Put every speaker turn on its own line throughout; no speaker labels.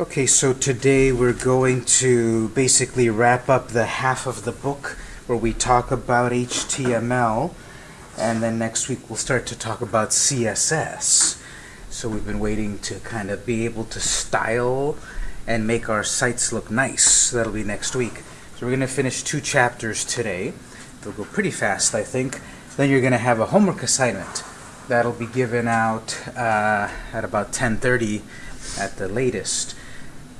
Okay, so today we're going to basically wrap up the half of the book where we talk about HTML, and then next week we'll start to talk about CSS. So we've been waiting to kind of be able to style and make our sites look nice. That'll be next week. So we're going to finish two chapters today. They'll go pretty fast, I think. Then you're going to have a homework assignment. That'll be given out uh, at about 10.30 at the latest.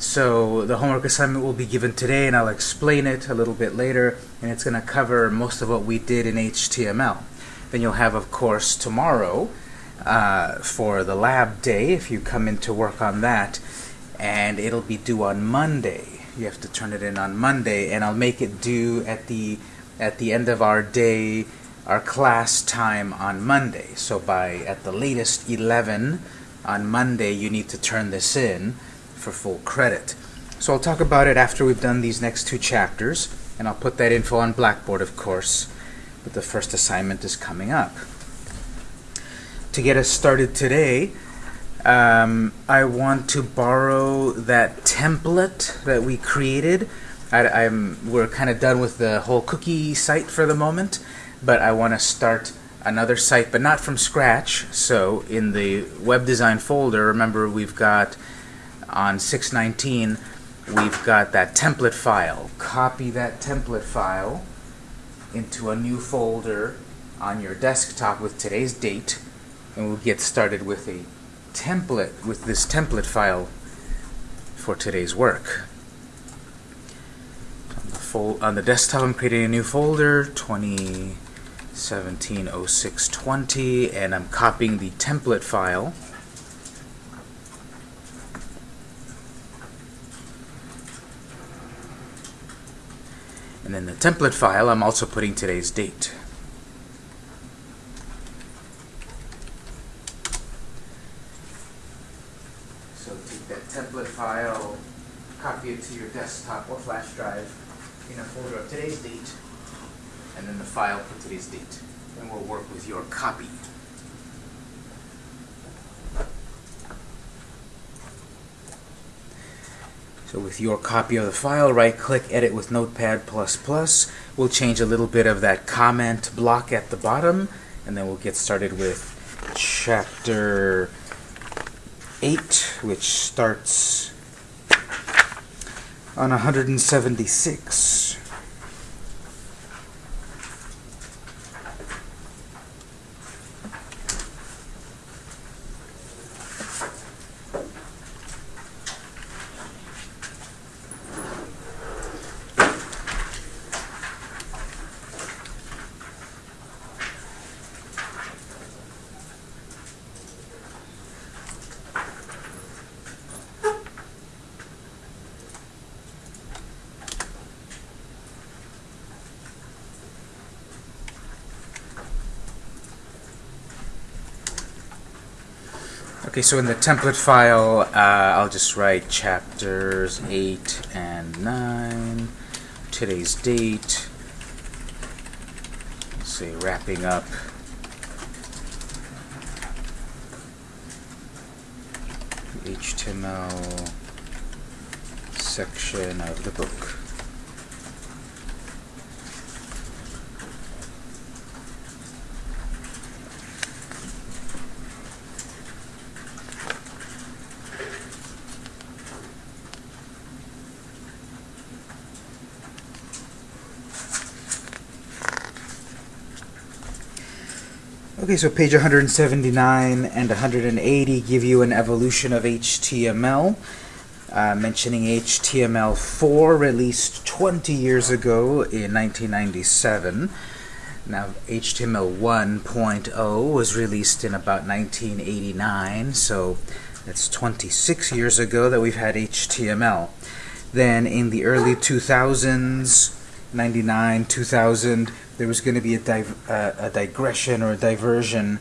So the homework assignment will be given today, and I'll explain it a little bit later, and it's going to cover most of what we did in HTML. Then you'll have, of course, tomorrow uh, for the lab day, if you come in to work on that, and it'll be due on Monday. You have to turn it in on Monday, and I'll make it due at the at the end of our day, our class time on Monday. So by at the latest 11 on Monday, you need to turn this in for full credit. So I'll talk about it after we've done these next two chapters, and I'll put that info on Blackboard, of course, but the first assignment is coming up. To get us started today, um, I want to borrow that template that we created. I, am we're kind of done with the whole cookie site for the moment, but I want to start another site, but not from scratch. So in the web design folder, remember we've got on 619, we've got that template file. Copy that template file into a new folder on your desktop with today's date, and we'll get started with a template, with this template file for today's work. On the, on the desktop, I'm creating a new folder, 2017-0620, and I'm copying the template file And in the template file, I'm also putting today's date. So take that template file, copy it to your desktop or flash drive in a folder of today's date, and then the file for today's date. And we'll work with your copy. So with your copy of the file, right-click, edit with Notepad++. We'll change a little bit of that comment block at the bottom, and then we'll get started with chapter 8, which starts on 176. Okay, so in the template file, uh, I'll just write chapters 8 and 9, today's date, say wrapping up HTML section of the book. Okay, so page 179 and 180 give you an evolution of HTML, uh, mentioning HTML4 released 20 years ago in 1997. Now, HTML 1.0 was released in about 1989, so that's 26 years ago that we've had HTML. Then in the early 2000s, 99, 2000, there was going to be a, div uh, a digression or a diversion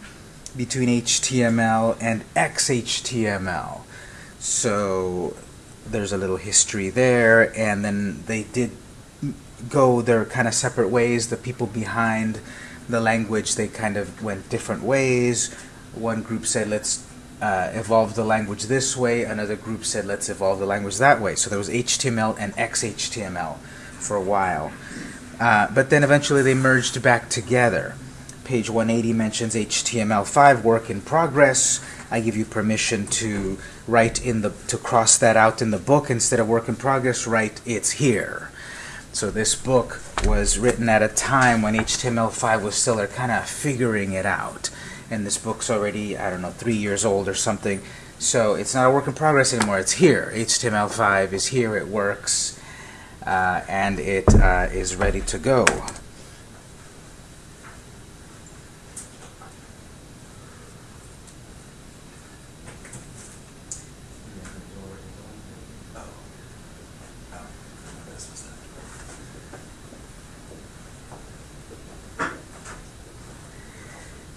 between HTML and XHTML. So there's a little history there, and then they did go their kind of separate ways. The people behind the language, they kind of went different ways. One group said, let's uh, evolve the language this way. Another group said, let's evolve the language that way. So there was HTML and XHTML for a while. Uh, but then eventually they merged back together. Page 180 mentions HTML5 work in progress. I give you permission to write in the to cross that out in the book instead of work in progress. Write it's here. So this book was written at a time when HTML5 was still kind of figuring it out and this book's already, I don't know, three years old or something. So it's not a work in progress anymore. It's here. HTML5 is here. It works. Uh, and it uh, is ready to go.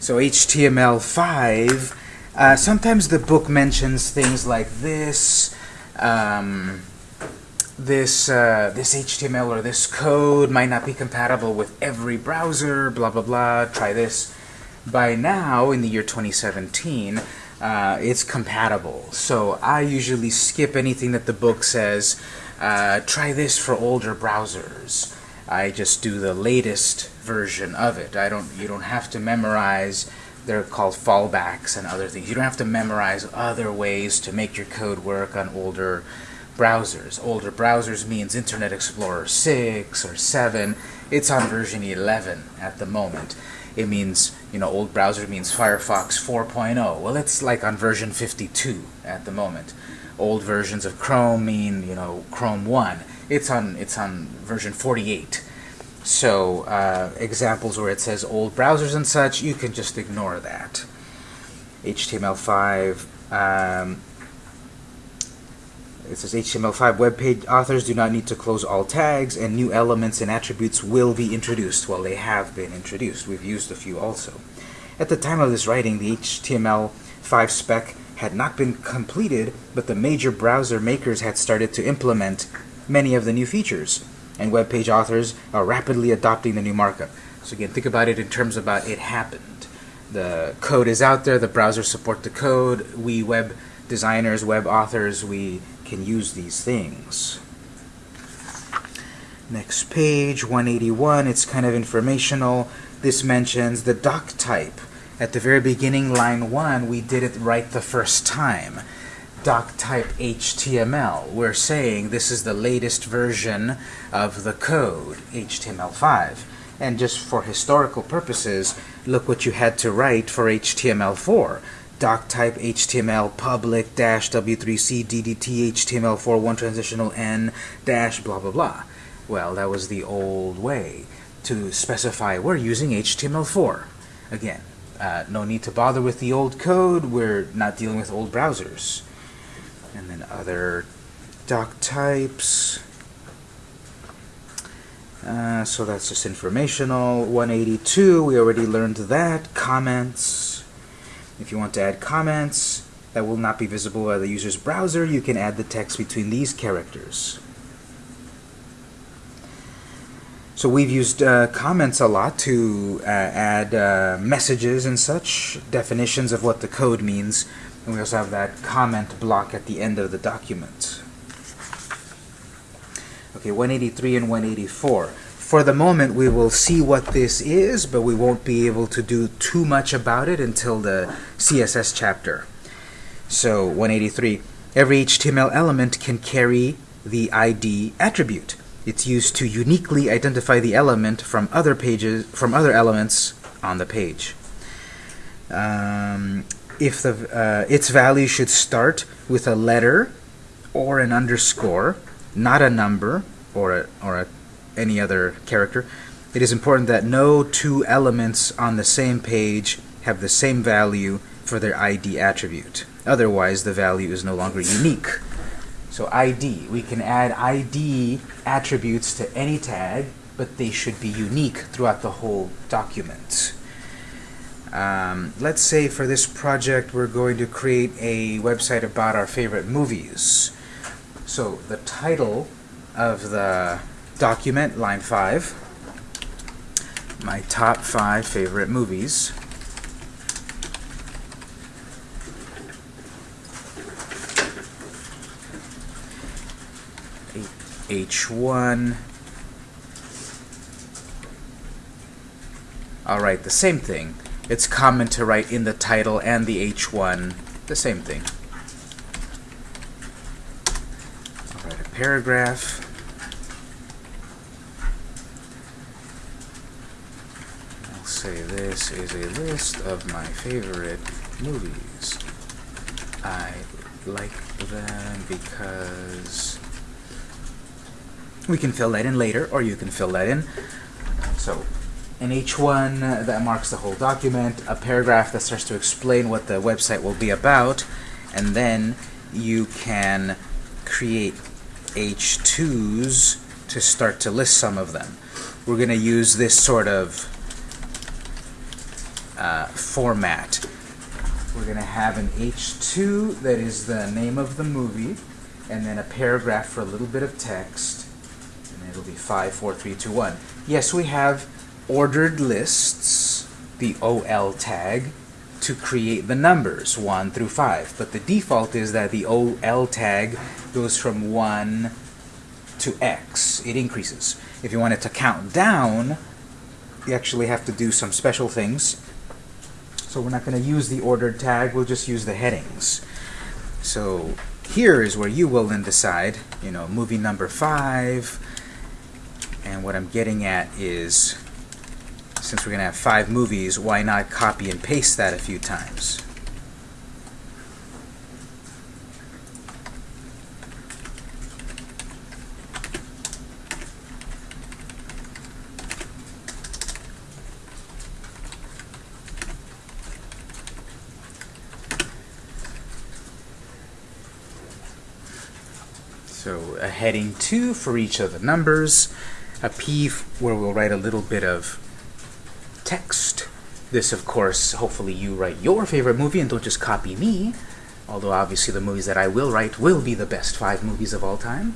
So HTML5, uh, sometimes the book mentions things like this, um, this, uh, this HTML or this code might not be compatible with every browser, blah, blah, blah, try this. By now, in the year 2017, uh, it's compatible. So I usually skip anything that the book says, uh, try this for older browsers. I just do the latest version of it. I don't. You don't have to memorize. They're called fallbacks and other things. You don't have to memorize other ways to make your code work on older browsers. Older browsers means Internet Explorer 6 or 7. It's on version 11 at the moment. It means, you know, old browser means Firefox 4.0. Well, it's like on version 52 at the moment. Old versions of Chrome mean, you know, Chrome 1 it's on it's on version 48. So uh, examples where it says old browsers and such, you can just ignore that. HTML5. Um, it says HTML5 web page authors do not need to close all tags, and new elements and attributes will be introduced. Well, they have been introduced. We've used a few also. At the time of this writing, the HTML5 spec had not been completed, but the major browser makers had started to implement many of the new features, and web page authors are rapidly adopting the new markup. So again, think about it in terms about it happened. The code is out there, the browsers support the code, we web designers, web authors, we can use these things. Next page, 181, it's kind of informational. This mentions the doc type. At the very beginning, line 1, we did it right the first time doc type HTML. We're saying this is the latest version of the code, HTML5. And just for historical purposes, look what you had to write for HTML4. Doc type HTML public dash W3C DDT HTML4 one transitional N dash blah blah blah. Well, that was the old way to specify we're using HTML4. Again, uh, no need to bother with the old code. We're not dealing with old browsers and then other doc types. Uh, so that's just informational. 182, we already learned that. Comments. If you want to add comments that will not be visible by the user's browser, you can add the text between these characters. So we've used uh, comments a lot to uh, add uh, messages and such, definitions of what the code means and we also have that comment block at the end of the document. Okay, 183 and 184. For the moment, we will see what this is, but we won't be able to do too much about it until the CSS chapter. So, 183. Every HTML element can carry the ID attribute. It's used to uniquely identify the element from other pages, from other elements on the page. Um, if the uh, its value should start with a letter or an underscore, not a number or a, or a, any other character, it is important that no two elements on the same page have the same value for their ID attribute. Otherwise, the value is no longer unique. So ID, we can add ID attributes to any tag, but they should be unique throughout the whole document. Um, let's say for this project we're going to create a website about our favorite movies. So the title of the document, line 5, my top 5 favorite movies. H1. Alright, the same thing. It's common to write in the title and the H1 the same thing. I'll write a paragraph. Say this is a list of my favorite movies. I like them because we can fill that in later, or you can fill that in. So, an H1 uh, that marks the whole document, a paragraph that starts to explain what the website will be about, and then you can create H2s to start to list some of them. We're going to use this sort of uh, format. We're going to have an H2 that is the name of the movie, and then a paragraph for a little bit of text, and it'll be 5, 4, 3, 2, 1. Yes, we have ordered lists, the OL tag, to create the numbers 1 through 5. But the default is that the OL tag goes from 1 to X. It increases. If you want it to count down, you actually have to do some special things. So we're not going to use the ordered tag, we'll just use the headings. So here is where you will then decide, you know, movie number 5, and what I'm getting at is since we're going to have five movies, why not copy and paste that a few times? So a heading 2 for each of the numbers, a P where we'll write a little bit of text. This, of course, hopefully you write your favorite movie and don't just copy me. Although obviously the movies that I will write will be the best five movies of all time.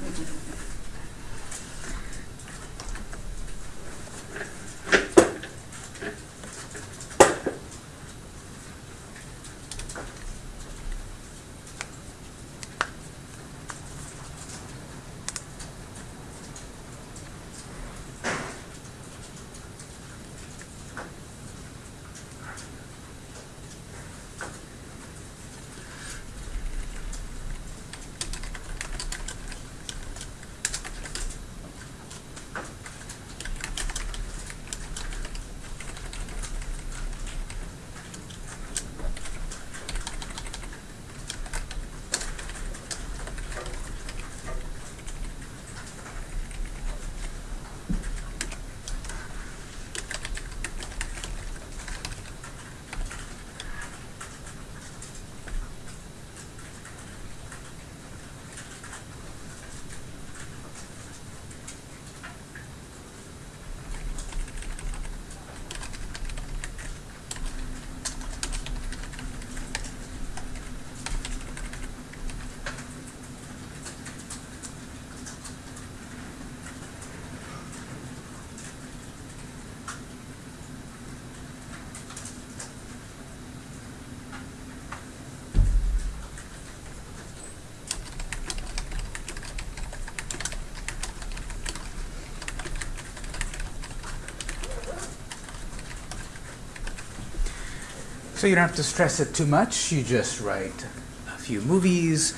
So you don't have to stress it too much. You just write a few movies.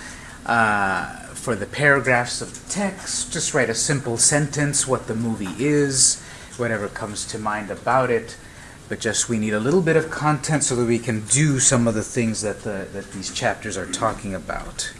Uh, for the paragraphs of the text, just write a simple sentence, what the movie is, whatever comes to mind about it. But just we need a little bit of content so that we can do some of the things that, the, that these chapters are talking about.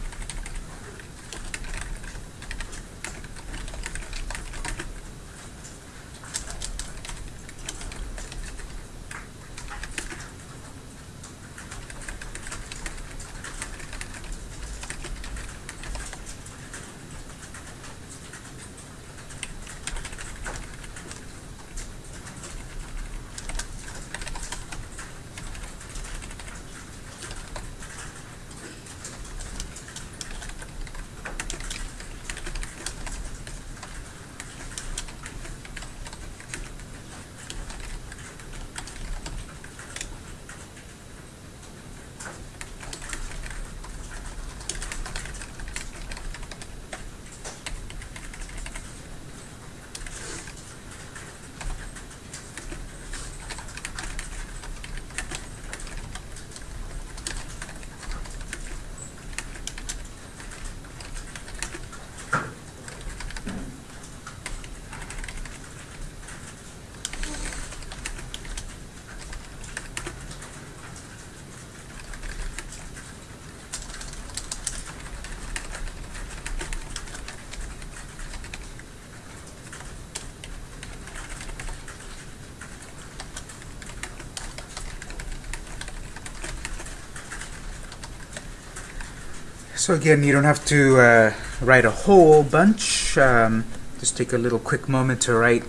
So again, you don't have to uh, write a whole bunch. Um, just take a little quick moment to write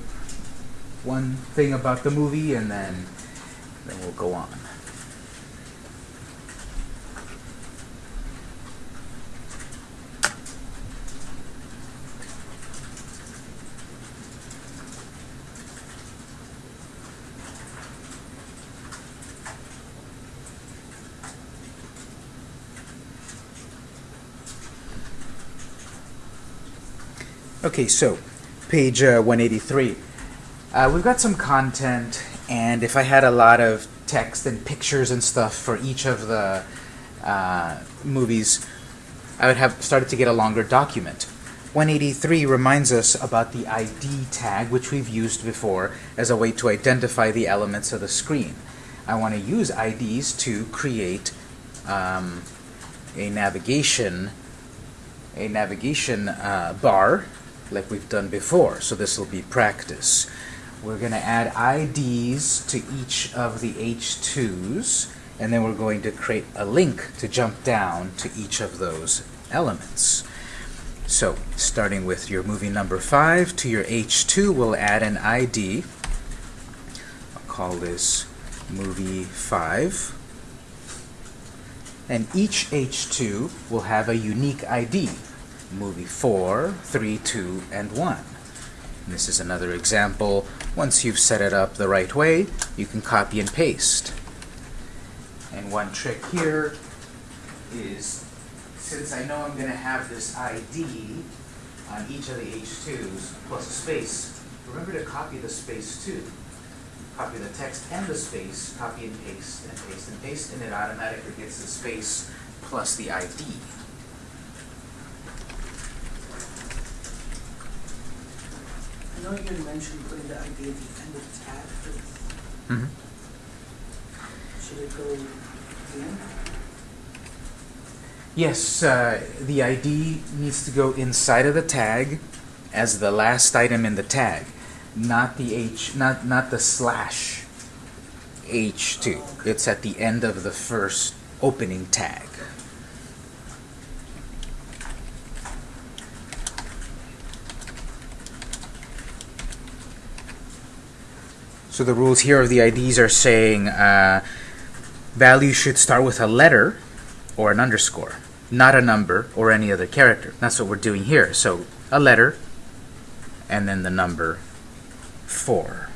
one thing about the movie, and then then we'll go on. Okay, so page uh, 183. Uh, we've got some content, and if I had a lot of text and pictures and stuff for each of the uh, movies, I would have started to get a longer document. 183 reminds us about the ID tag, which we've used before as a way to identify the elements of the screen. I want to use IDs to create um, a navigation a navigation uh, bar like we've done before. So this will be practice. We're going to add IDs to each of the H2s, and then we're going to create a link to jump down to each of those elements. So, starting with your movie number 5 to your H2, we'll add an ID. I'll call this movie 5. And each H2 will have a unique ID movie 4, 3, 2, and 1. And this is another example. Once you've set it up the right way, you can copy and paste. And one trick here is, since I know I'm going to have this ID on each of the H2s plus a space, remember to copy the space too. Copy the text and the space, copy and paste, and paste and paste, and it automatically gets the space plus the ID.
I know you had mentioned putting the ID at the end of the tab,
Mm -hmm.
should it go at the end?
Yes, uh, the ID needs to go inside of the tag as the last item in the tag, not the H, not not the slash H2. It's at the end of the first opening tag. So the rules here of the IDs are saying uh, value should start with a letter or an underscore, not a number or any other character. That's what we're doing here. So a letter and then the number 4.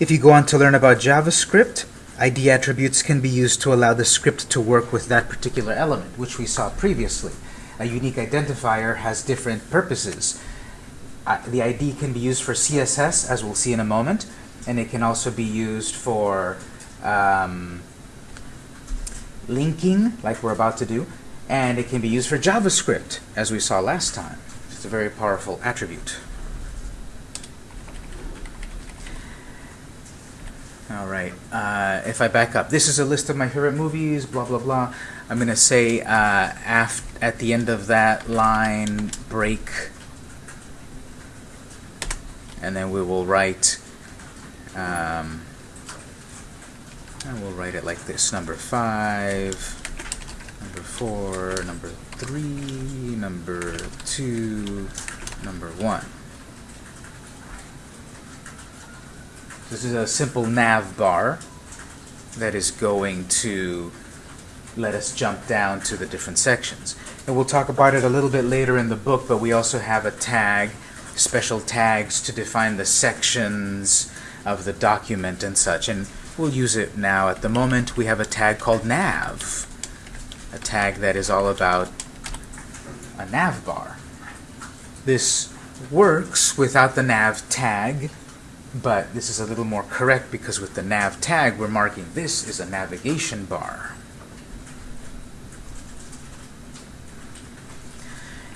If you go on to learn about JavaScript, ID attributes can be used to allow the script to work with that particular element, which we saw previously. A unique identifier has different purposes the ID can be used for CSS, as we'll see in a moment, and it can also be used for um, linking, like we're about to do, and it can be used for JavaScript, as we saw last time. It's a very powerful attribute. All right, uh, if I back up, this is a list of my favorite movies, blah, blah, blah. I'm going to say uh, at the end of that line, break and then we will write um, and we'll write it like this number five number four number three number two number one this is a simple nav bar that is going to let us jump down to the different sections. And we'll talk about it a little bit later in the book, but we also have a tag special tags to define the sections of the document and such. And we'll use it now. At the moment, we have a tag called nav, a tag that is all about a nav bar. This works without the nav tag, but this is a little more correct because with the nav tag, we're marking this is a navigation bar.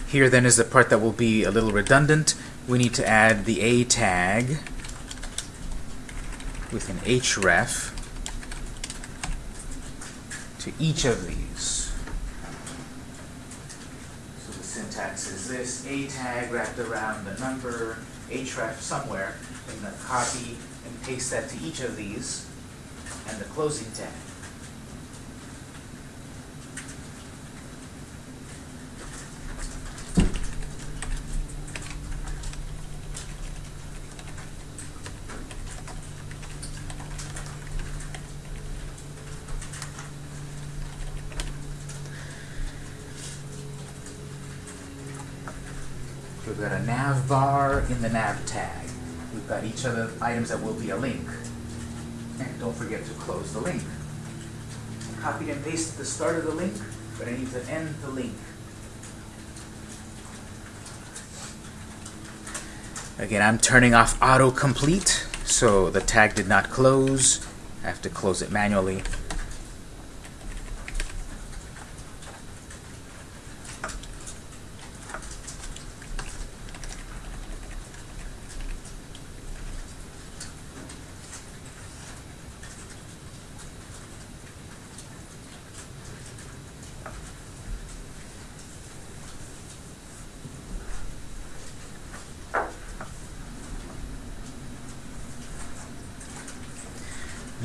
Here then is the part that will be a little redundant we need to add the A tag with an href to each of these. So the syntax is this, A tag wrapped around the number, href somewhere, and then copy and paste that to each of these, and the closing tag. We've got a nav bar in the nav tag. We've got each of the items that will be a link. And don't forget to close the link. I copied and pasted the start of the link, but I need to end the link. Again, I'm turning off autocomplete, so the tag did not close. I have to close it manually.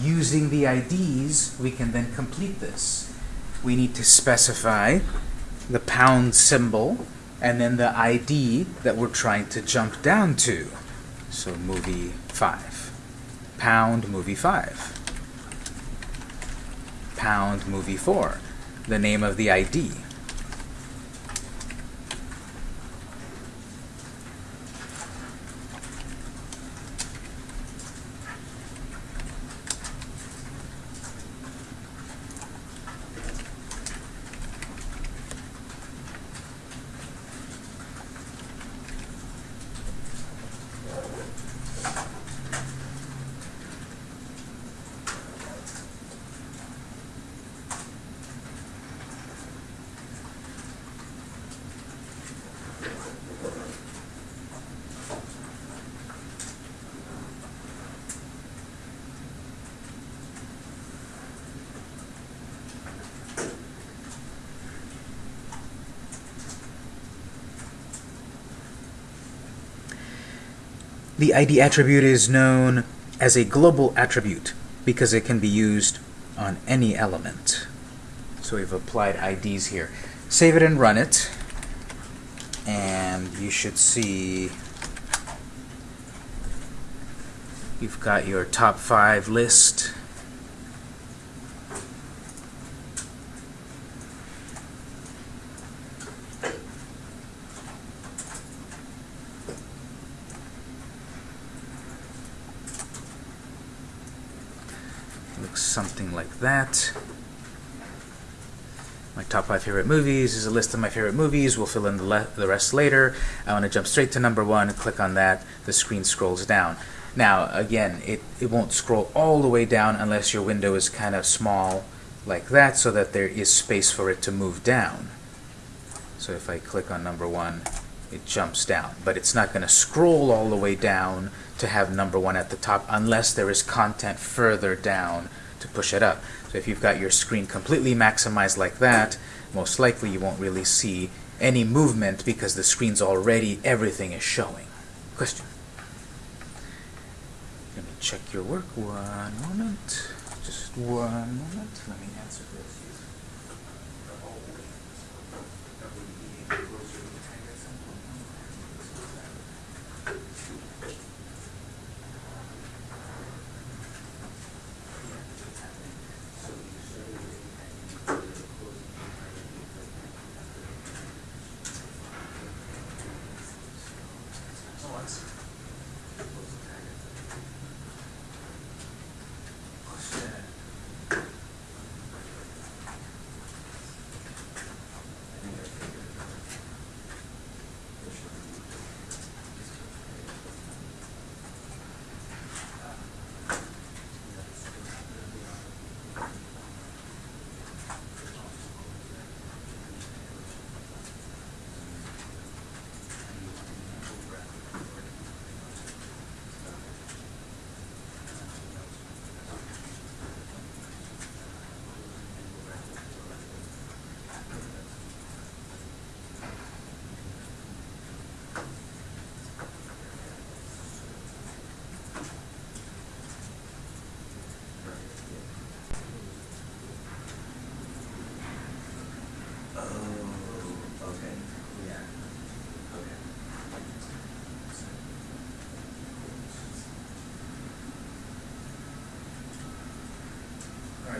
Using IDs, we can then complete this. We need to specify the pound symbol and then the ID that we're trying to jump down to. So movie 5. Pound movie 5. Pound movie 4. The name of the ID. The ID attribute is known as a global attribute because it can be used on any element. So we've applied IDs here. Save it and run it. And you should see you've got your top five list. Looks something like that. My top five favorite movies is a list of my favorite movies. We'll fill in the, the rest later. I want to jump straight to number one, click on that. The screen scrolls down. Now, again, it, it won't scroll all the way down unless your window is kind of small like that so that there is space for it to move down. So if I click on number one, it jumps down. But it's not going to scroll all the way down to have number one at the top unless there is content further down to push it up. If you've got your screen completely maximized like that, most likely you won't really see any movement because the screen's already, everything is showing. Question? Let me check your work one moment. Just one moment. Let me answer this.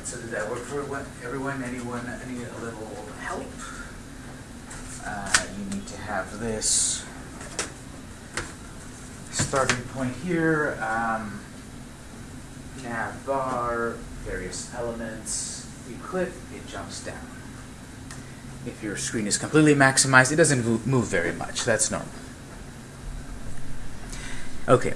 So did that work for everyone-? Anyone, any a little help? Uh, you need to have this starting point here, um, nav bar, various elements. You click, it jumps down. If your screen is completely maximized, it doesn't move very much. That's normal. Okay,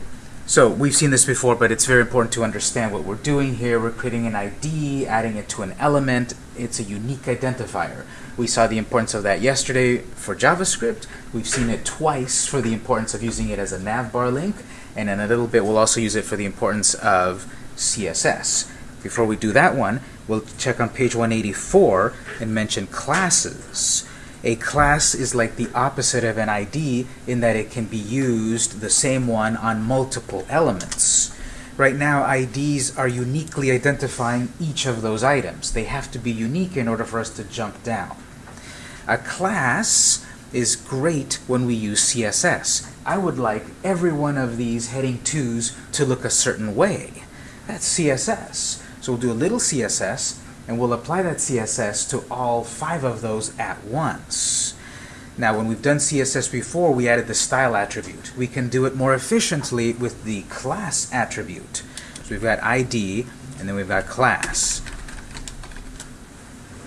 so we've seen this before, but it's very important to understand what we're doing here. We're creating an ID, adding it to an element. It's a unique identifier. We saw the importance of that yesterday for JavaScript. We've seen it twice for the importance of using it as a navbar link, and in a little bit we'll also use it for the importance of CSS. Before we do that one, we'll check on page 184 and mention classes. A class is like the opposite of an ID in that it can be used, the same one, on multiple elements. Right now, IDs are uniquely identifying each of those items. They have to be unique in order for us to jump down. A class is great when we use CSS. I would like every one of these heading 2s to look a certain way. That's CSS. So we'll do a little CSS, and we'll apply that CSS to all five of those at once. Now, when we've done CSS before, we added the style attribute. We can do it more efficiently with the class attribute. So we've got ID, and then we've got class.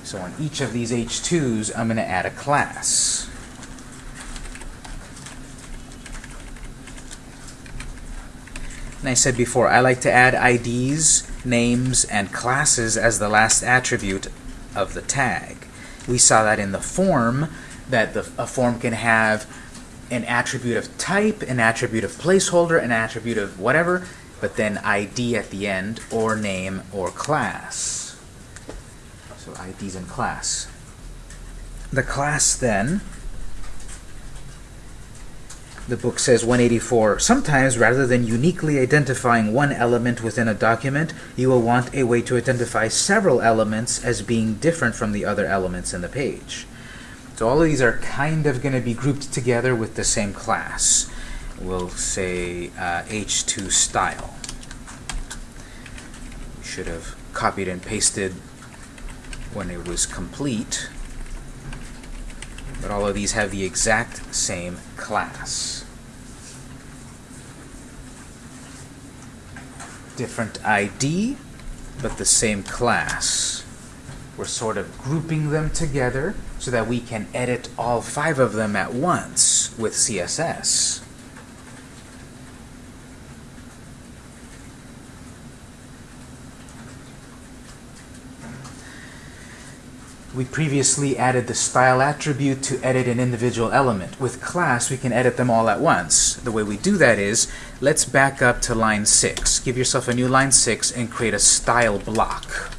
So on each of these H2s, I'm going to add a class. And I said before, I like to add IDs, names, and classes as the last attribute of the tag. We saw that in the form, that the, a form can have an attribute of type, an attribute of placeholder, an attribute of whatever, but then ID at the end, or name, or class. So IDs and class. The class then the book says 184, sometimes rather than uniquely identifying one element within a document, you will want a way to identify several elements as being different from the other elements in the page. So all of these are kind of going to be grouped together with the same class. We'll say uh, H2 style. Should have copied and pasted when it was complete but all of these have the exact same class. Different ID, but the same class. We're sort of grouping them together so that we can edit all five of them at once with CSS. We previously added the style attribute to edit an individual element. With class, we can edit them all at once. The way we do that is, let's back up to line 6. Give yourself a new line 6 and create a style block.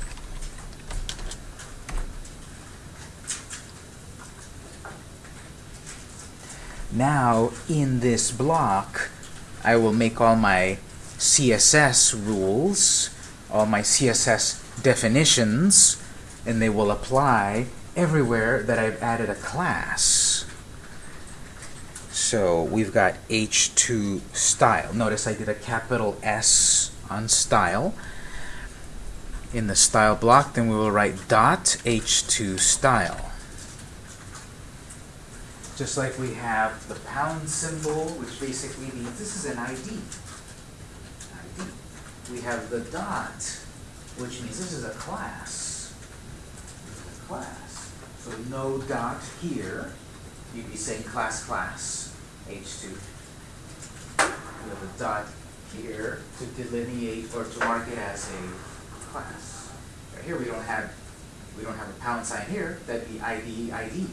Now, in this block, I will make all my CSS rules, all my CSS definitions, and they will apply everywhere that I've added a class. So we've got h2 style. Notice I did a capital S on style. In the style block, then we will write dot h2 style. Just like we have the pound symbol, which basically means this is an ID. ID. We have the dot, which means this is a class class. So no dot here, you'd be saying class class, H2. You have a dot here to delineate or to mark it as a class. Right here we don't have we don't have a pound sign here, that'd be ID, ID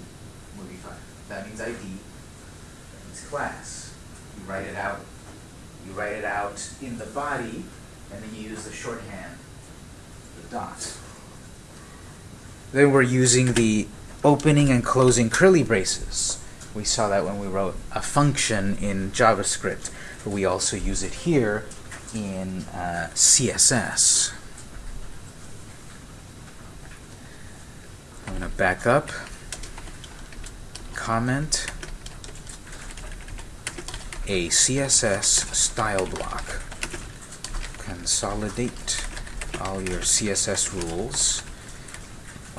would be fine. That means ID, that means class. You write it out, you write it out in the body, and then you use the shorthand, the dot. Then we're using the opening and closing curly braces. We saw that when we wrote a function in JavaScript, but we also use it here in uh, CSS. I'm going to back up, comment, a CSS style block. Consolidate all your CSS rules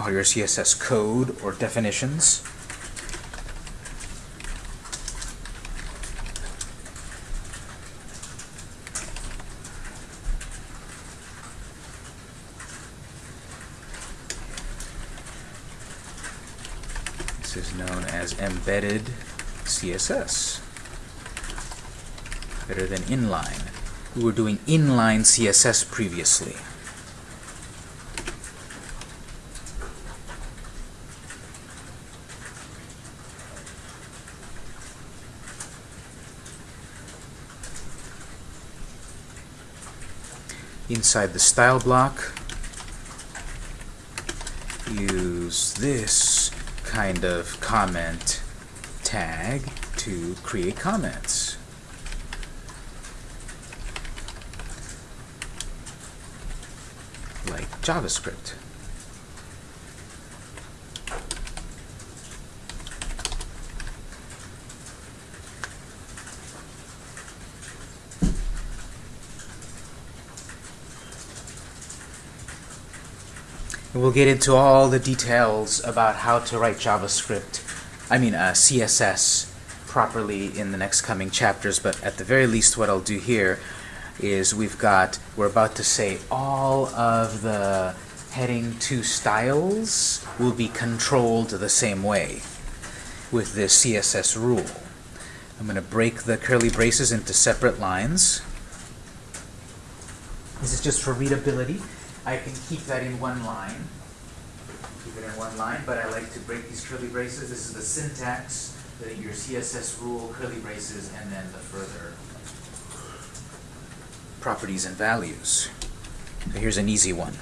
your CSS code or definitions. This is known as embedded CSS. Better than inline. We were doing inline CSS previously. Inside the style block, use this kind of comment tag to create comments. Like JavaScript. We'll get into all the details about how to write JavaScript, I mean uh, CSS properly in the next coming chapters, but at the very least what I'll do here is we've got, we're about to say all of the heading 2 styles will be controlled the same way with this CSS rule. I'm going to break the curly braces into separate lines. This is just for readability. I can keep that in one line. Keep it in one line, but I like to break these curly braces. This is the syntax, the, your CSS rule, curly braces, and then the further properties and values. So here's an easy one.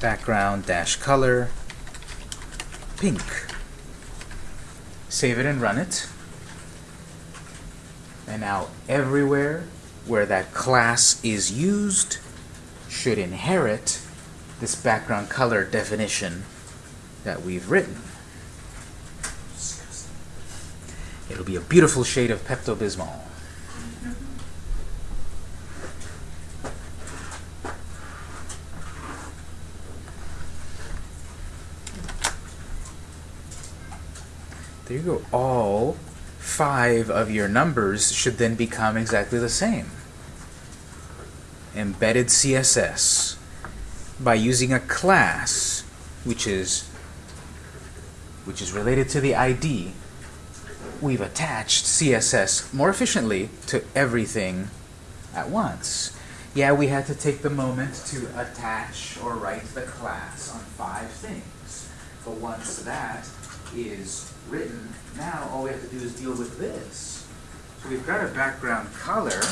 Background dash color pink. Save it and run it. And now everywhere where that class is used, should inherit this background color definition that we've written. It'll be a beautiful shade of Pepto-Bismol. There you go. All five of your numbers should then become exactly the same embedded CSS by using a class which is which is related to the ID we've attached CSS more efficiently to everything at once. Yeah we had to take the moment to attach or write the class on five things. But once that is written now all we have to do is deal with this. So we've got a background color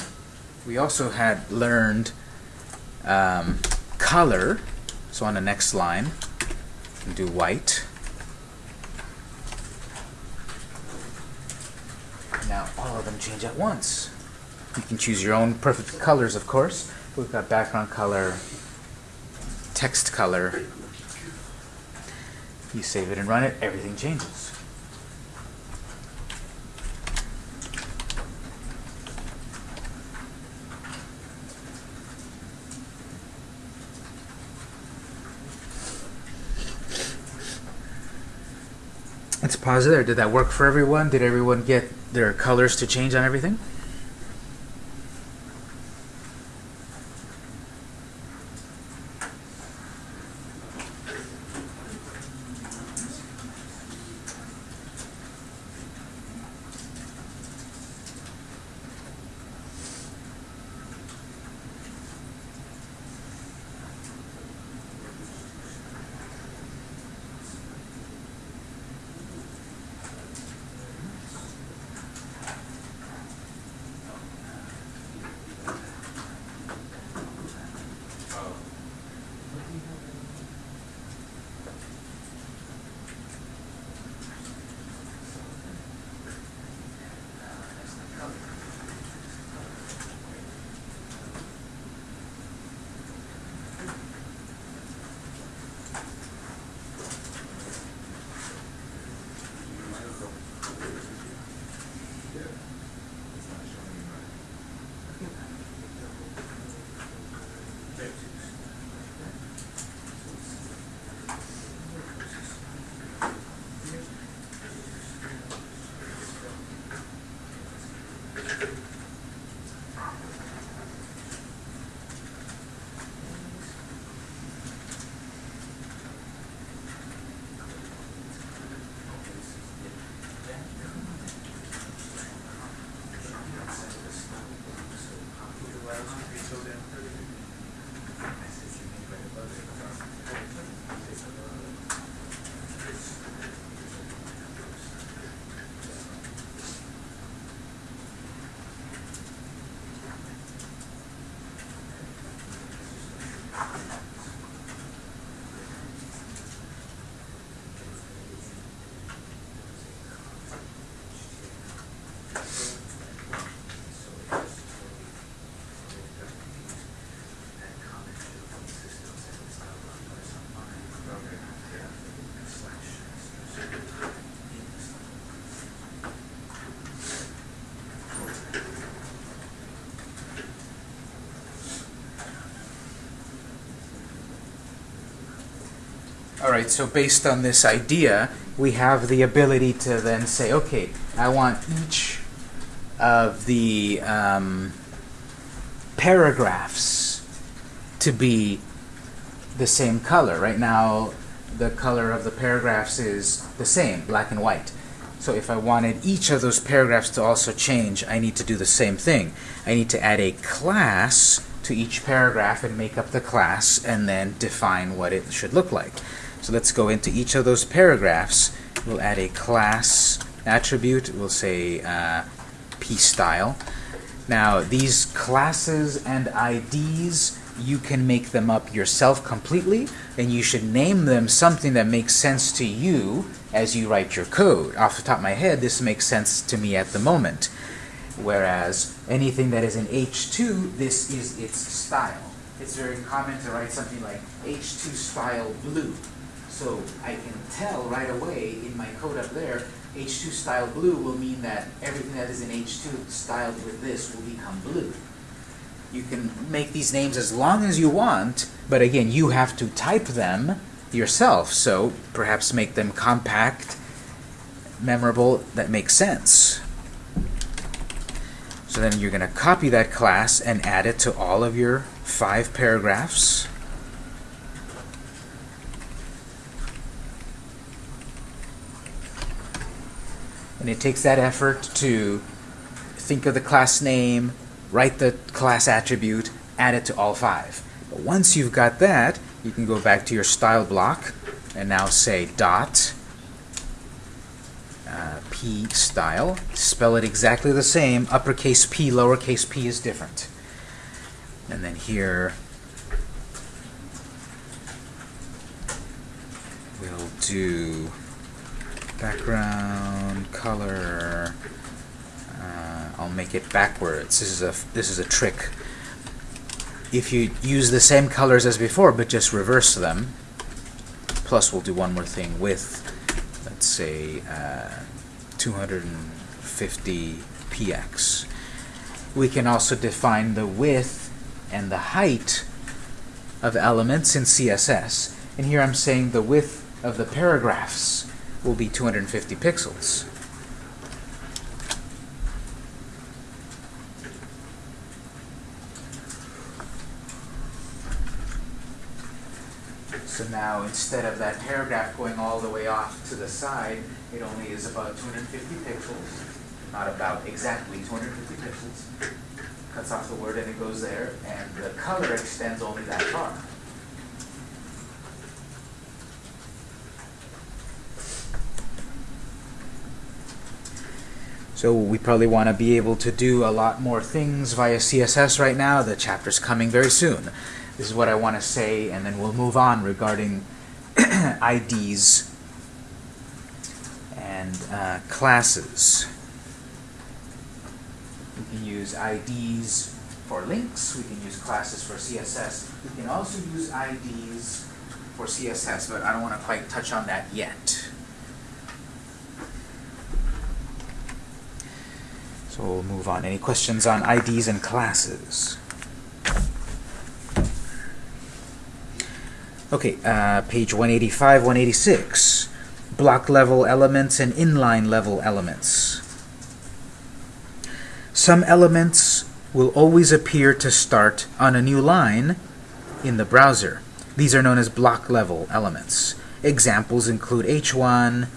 we also had learned um, color. So on the next line, do white. Now all of them change at once. You can choose your own perfect colors, of course. We've got background color, text color. You save it and run it, everything changes. Let's pause there. Did that work for everyone? Did everyone get their colors to change on everything? Right, so based on this idea, we have the ability to then say, okay, I want each of the um, paragraphs to be the same color. Right now, the color of the paragraphs is the same, black and white. So if I wanted each of those paragraphs to also change, I need to do the same thing. I need to add a class to each paragraph and make up the class and then define what it should look like. So let's go into each of those paragraphs. We'll add a class attribute. We'll say uh, p style. Now these classes and IDs you can make them up yourself completely and you should name them something that makes sense to you as you write your code. Off the top of my head, this makes sense to me at the moment. Whereas anything that is in H2, this is its style. It's very common to write something like H2 style blue. So I can tell right away in my code up there, H2 style blue will mean that everything that is in H2 styled with this will become blue. You can make these names as long as you want, but again, you have to type them yourself. So perhaps make them compact, memorable, that makes sense. So then you're going to copy that class and add it to all of your five paragraphs. And it takes that effort to think of the class name, write the class attribute, add it to all five. But once you've got that, you can go back to your style block and now say dot uh, p style. Spell it exactly the same. Uppercase p, lowercase p is different. And then here we'll do background color. Uh, I'll make it backwards. This is a this is a trick. If you use the same colors as before, but just reverse them. Plus, we'll do one more thing with, let's say, uh, 250 px. We can also define the width and the height of elements in CSS. And here I'm saying the width of the paragraphs will be 250 pixels. So now instead of that paragraph going all the way off to the side, it only is about 250 pixels. Not about exactly 250 pixels. Cuts off the word and it goes there, and the color extends only that far. So we probably want to be able to do a lot more things via CSS right now. The chapter's coming very soon. This is what I want to say, and then we'll move on regarding IDs and uh, classes. We can use IDs for links. We can use classes for CSS. We can also use IDs for CSS, but I don't want to quite touch on that yet. So we'll move on. Any questions on IDs and classes? Okay, uh, page 185, 186. Block level elements and inline level elements. Some elements will always appear to start on a new line in the browser. These are known as block level elements. Examples include H1,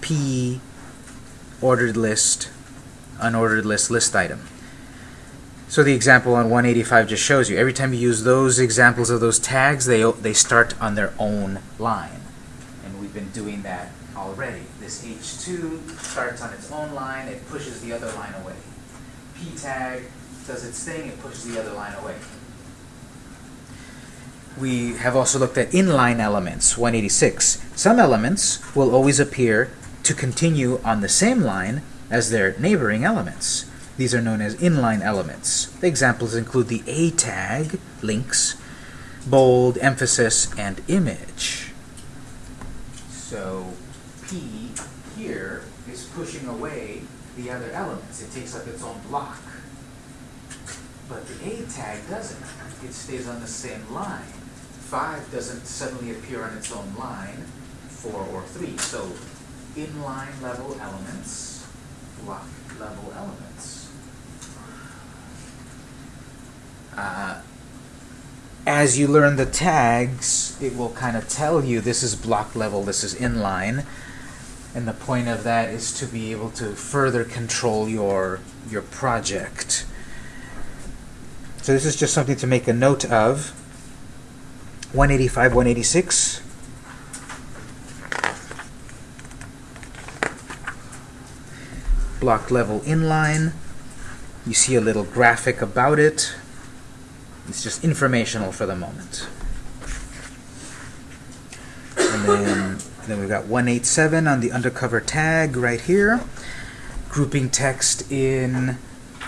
P, ordered list, unordered list, list item. So the example on 185 just shows you, every time you use those examples of those tags, they, they start on their own line. And we've been doing that already. This H2 starts on its own line, it pushes the other line away. P tag does its thing, it pushes the other line away. We have also looked at inline elements, 186. Some elements will always appear to continue on the same line as their neighboring elements. These are known as inline elements. The examples include the A tag, links, bold, emphasis, and image. So P here is pushing away the other elements. It takes up its own block. But the A tag doesn't. It stays on the same line.
five doesn't suddenly appear on its own line, four or three. So inline level elements, block level elements.
Uh, as you learn the tags, it will kind of tell you this is block level, this is inline. And the point of that is to be able to further control your, your project. So this is just something to make a note of. 185, 186. Block level inline. You see a little graphic about it. It's just informational for the moment. And then, then we've got 187 on the undercover tag right here. Grouping text in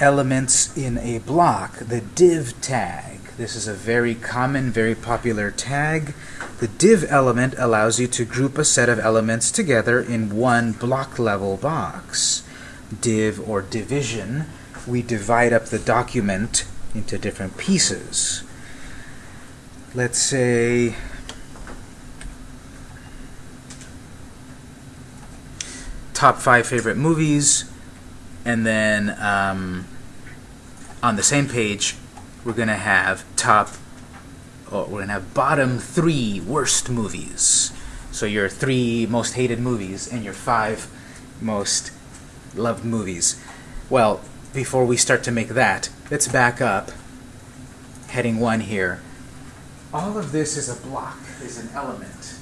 elements in a block, the div tag. This is a very common, very popular tag. The div element allows you to group a set of elements together in one block level box. Div or division, we divide up the document into different pieces. Let's say top five favorite movies, and then um, on the same page, we're going to have top, or we're going to have bottom three worst movies. So your three most hated movies and your five most loved movies. Well, before we start to make that, let's back up. Heading one here. All of this is a block, is an element.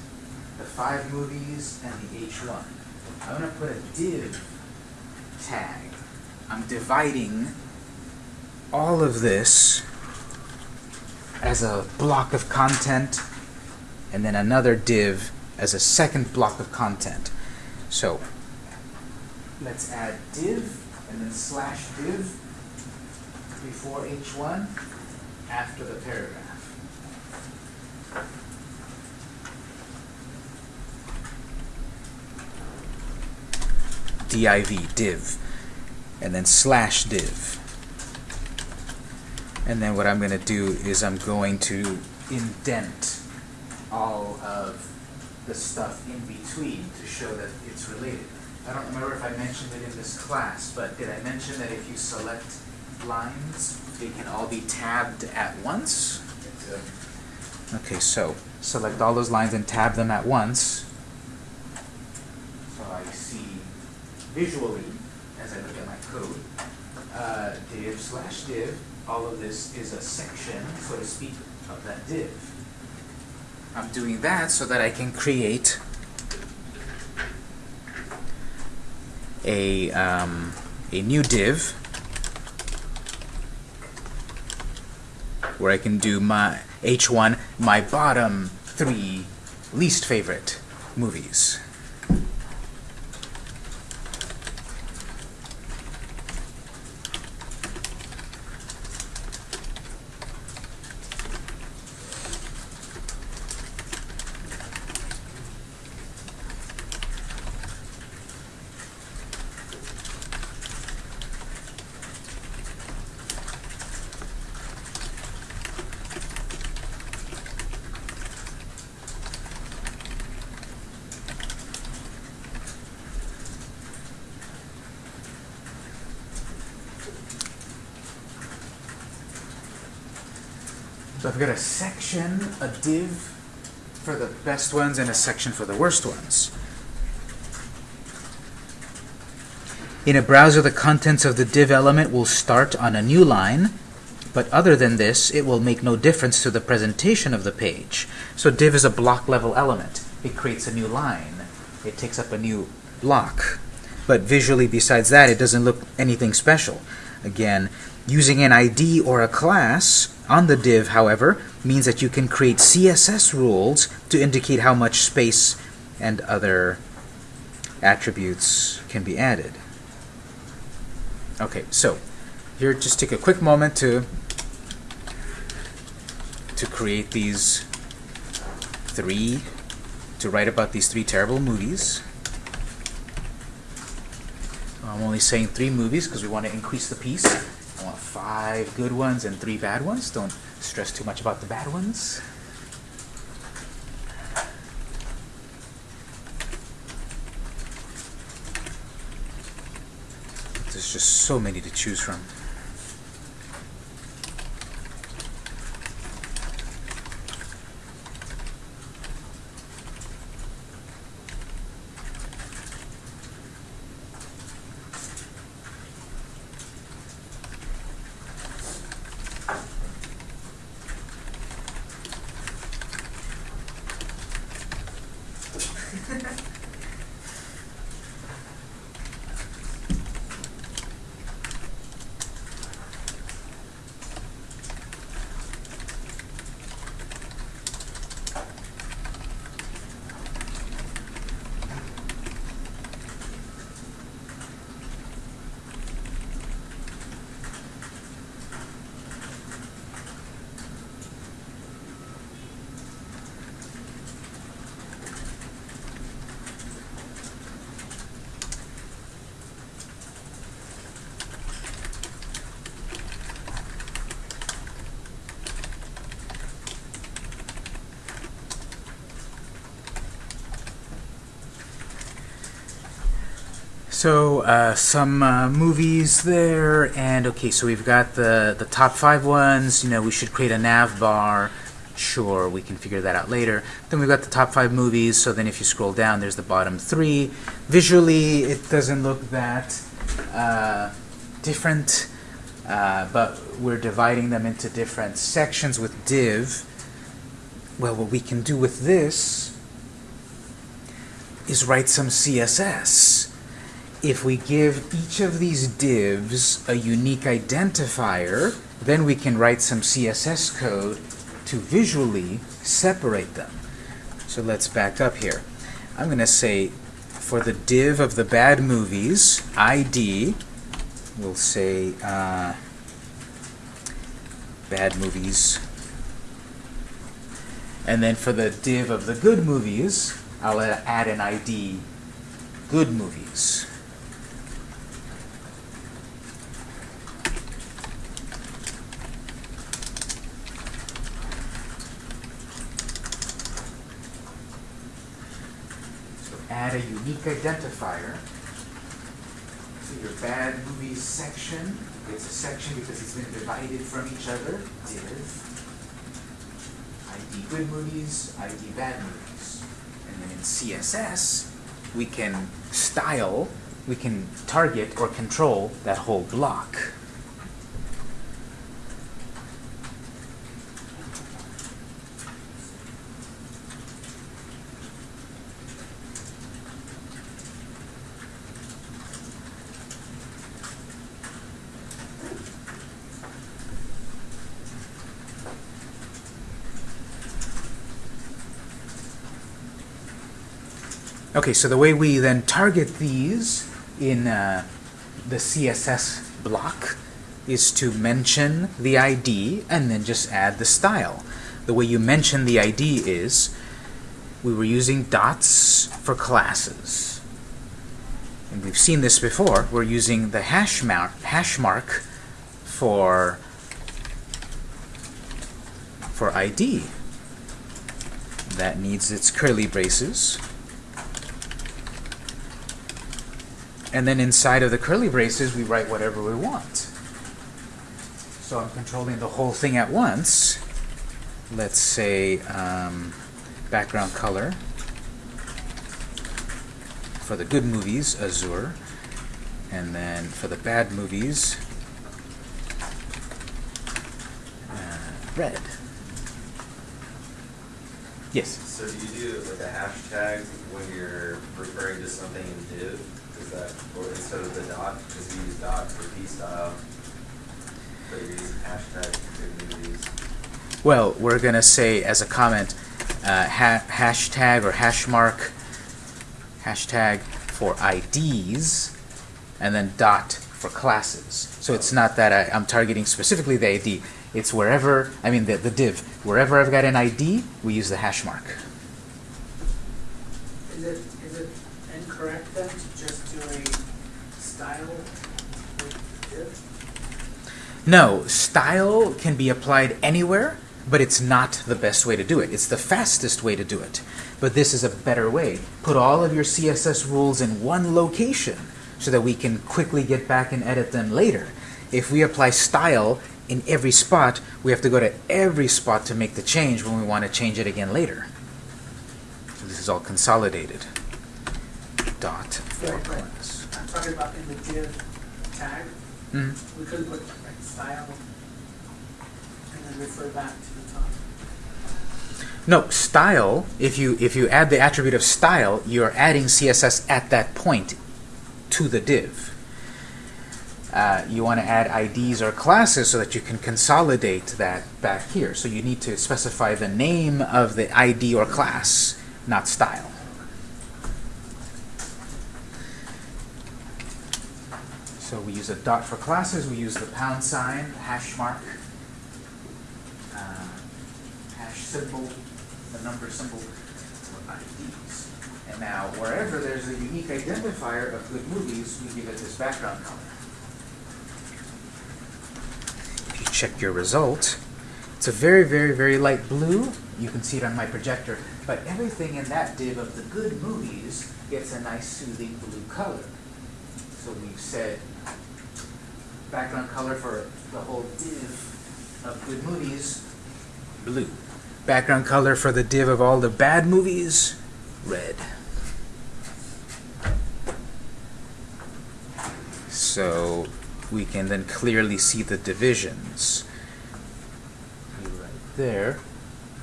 The five movies and the H1. I'm going to put a div tag. I'm dividing all of this as a block of content and then another div as a second block of content. So let's add div and then slash div before h1 after the paragraph. div div and then slash div and then what I'm going to do is I'm going to indent all of the stuff in between to show that it's related. I don't remember if I mentioned it in this class, but did I mention that if you select lines, they can all be tabbed at once? Okay, so select all those lines and tab them at once. So I see visually, as I look at my code, uh, div slash div, all of this is a section, so to speak, of that div. I'm doing that so that I can create a, um, a new div where I can do my H1, my bottom three least favorite movies. So I've got a section, a div for the best ones, and a section for the worst ones. In a browser, the contents of the div element will start on a new line, but other than this, it will make no difference to the presentation of the page. So div is a block level element. It creates a new line. It takes up a new block. But visually, besides that, it doesn't look anything special. Again, using an ID or a class on the div, however, means that you can create CSS rules to indicate how much space and other attributes can be added. Okay, so here just take a quick moment to to create these three, to write about these three terrible movies. I'm only saying three movies because we want to increase the piece five good ones and three bad ones. Don't stress too much about the bad ones. There's just so many to choose from. Uh, some uh, movies there, and okay, so we've got the the top five ones. You know, we should create a nav bar. Sure, we can figure that out later. Then we've got the top five movies. So then, if you scroll down, there's the bottom three. Visually, it doesn't look that uh, different, uh, but we're dividing them into different sections with div. Well, what we can do with this is write some CSS if we give each of these divs a unique identifier, then we can write some CSS code to visually separate them. So let's back up here. I'm going to say for the div of the bad movies, ID, we'll say uh, bad movies. And then for the div of the good movies, I'll add an ID, good movies. Add a unique identifier. So your bad movies section, it's a section because it's been divided from each other. Div. ID good movies, ID bad movies. And then in CSS, we can style, we can target or control that whole block. Okay, so the way we then target these in uh, the CSS block is to mention the ID and then just add the style. The way you mention the ID is we were using dots for classes. And we've seen this before. We're using the hash mark, hash mark for, for ID. That needs its curly braces. And then inside of the curly braces, we write whatever we want. So I'm controlling the whole thing at once. Let's say um, background color. For the good movies, azure. And then for the bad movies, uh, red. Yes?
So do you do like a hashtag when you're referring to something in div? Is that, or instead of the dot, because you use dot for p style, but you're using hashtag communities?
Well, we're going to say as a comment, uh, ha hashtag or hash mark, hashtag for IDs, and then dot for classes. So it's not that I, I'm targeting specifically the ID. It's wherever, I mean the, the div, wherever I've got an ID, we use the hash mark.
Is it, is it incorrect then to just do a style with div?
No, style can be applied anywhere, but it's not the best way to do it. It's the fastest way to do it. But this is a better way. Put all of your CSS rules in one location so that we can quickly get back and edit them later. If we apply style in every spot, we have to go to every spot to make the change when we want to change it again later. So this is all consolidated. Dot for
Right, right. I'm talking about in the div tag,
Mhm.
we could put style and then refer back to the top.
No, style, if you if you add the attribute of style, you're adding CSS at that point to the div. Uh, you want to add IDs or classes so that you can consolidate that back here. So you need to specify the name of the ID or class, not style. So we use a dot for classes, we use the pound sign, hash mark, uh, hash symbol, the number symbol for IDs. And now, wherever there's a unique identifier of good movies, we give it this background color. If you check your result, it's a very, very, very light blue. You can see it on my projector. But everything in that div of the good movies gets a nice soothing blue color. So we've said background color for the whole div of good movies, blue. Background color for the div of all the bad movies, red. So we can then clearly see the divisions. Right there,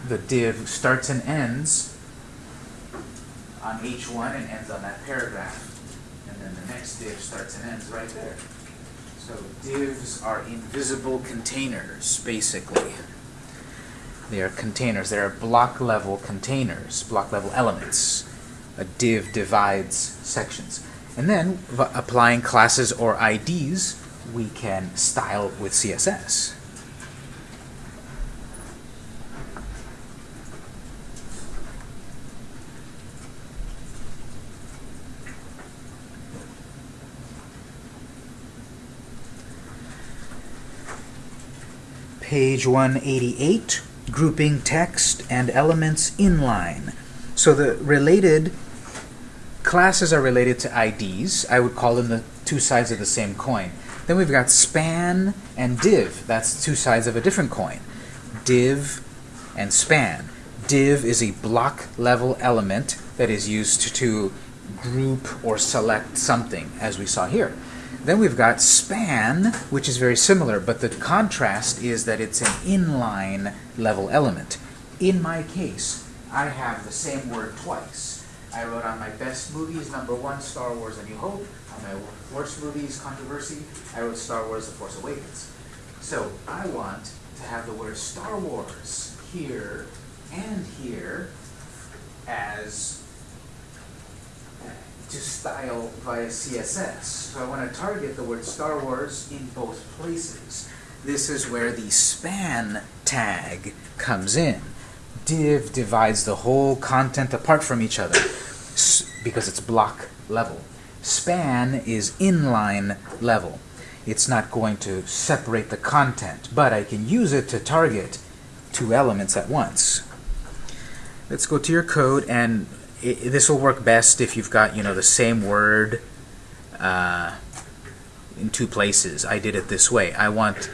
the div starts and ends on H1 and ends on that paragraph. And then the next div starts and ends right there. So divs are invisible containers, basically. They are containers. They are block level containers, block level elements. A div divides sections. And then, applying classes or IDs, we can style with CSS. Page 188, grouping text and elements inline. So the related classes are related to IDs. I would call them the two sides of the same coin. Then we've got span and div. That's two sides of a different coin. Div and span. Div is a block level element that is used to group or select something, as we saw here. Then we've got span, which is very similar, but the contrast is that it's an inline level element. In my case, I have the same word twice. I wrote on my best movies, number one, Star Wars A New Hope. On my worst movies, Controversy, I wrote Star Wars The Force Awakens. So I want to have the word Star Wars here and here as to style via CSS. So I want to target the word Star Wars in both places. This is where the span tag comes in. Div divides the whole content apart from each other because it's block level. Span is inline level. It's not going to separate the content, but I can use it to target two elements at once. Let's go to your code, and i this will work best if you've got you know the same word uh, in two places. I did it this way. I want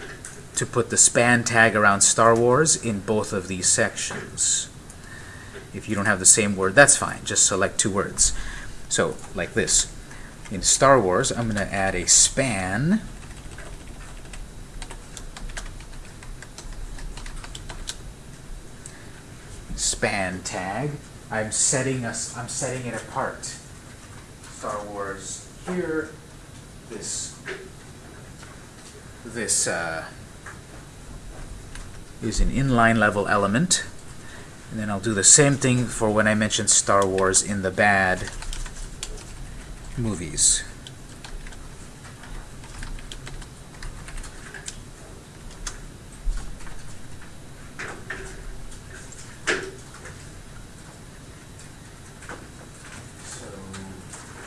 to put the span tag around Star Wars in both of these sections. If you don't have the same word, that's fine. Just select two words. So, like this. In Star Wars, I'm going to add a span. Span tag. I'm setting us. I'm setting it apart. Star Wars here. This. This uh, is an inline level element. And then I'll do the same thing for when I mention Star Wars in the bad movies. So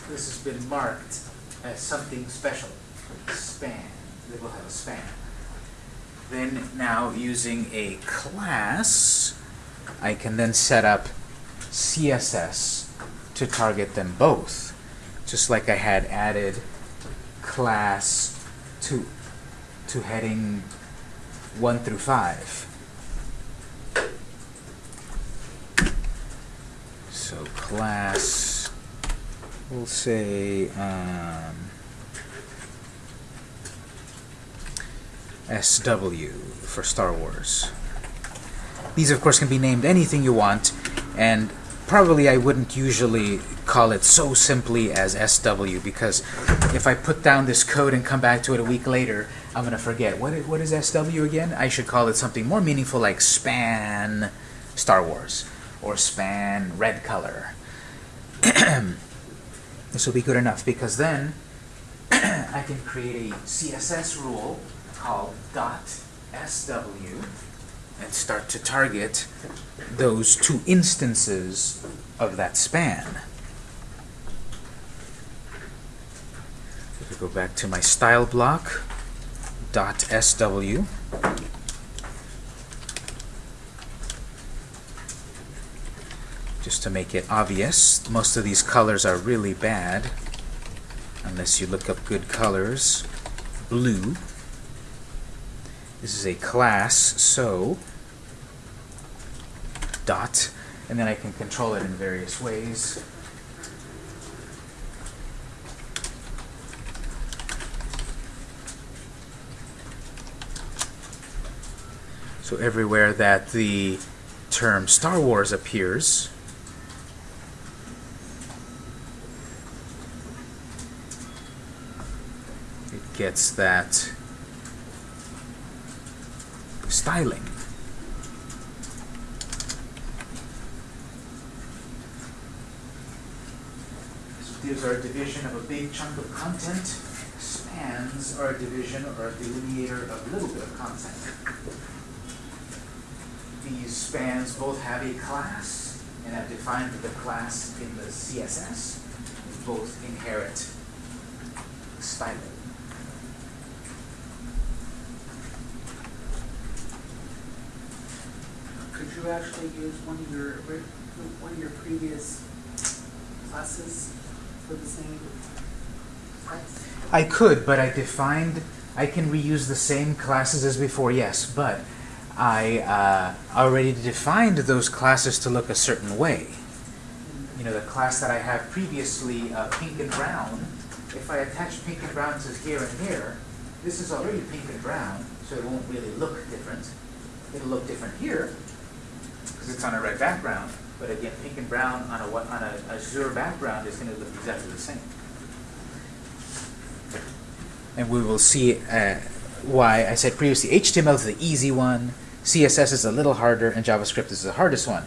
this has been marked as something special. Span. They will have a span. Then now using a class, I can then set up CSS to target them both. Just like I had added class to to heading one through five. So class, we'll say um, SW for Star Wars. These, of course, can be named anything you want, and probably I wouldn't usually call it so simply as SW because if I put down this code and come back to it a week later, I'm going to forget. What what is SW again? I should call it something more meaningful like span Star Wars or span red color. this will be good enough because then I can create a CSS rule called SW and start to target those two instances of that span. If I go back to my style block, SW, just to make it obvious, most of these colors are really bad, unless you look up good colors. Blue. This is a class, so dot, and then I can control it in various ways. So everywhere that the term Star Wars appears, it gets that styling. Divs are a division of a big chunk of content. Spans are a division or a delineator of a little bit of content. These spans both have a class and have defined the class in the CSS. Both inherit styling.
Could you actually use one of your, one of your previous classes for the same text?
I could, but I defined, I can reuse the same classes as before, yes, but I uh, already defined those classes to look a certain way. You know, the class that I have previously, uh, pink and brown, if I attach pink and brown to here and here, this is already pink and brown, so it won't really look different. It'll look different here, because it's on a red background, but again, pink and brown on a, on a azure background is going to look exactly the same and we will see uh, why I said previously HTML is the easy one, CSS is a little harder, and JavaScript is the hardest one.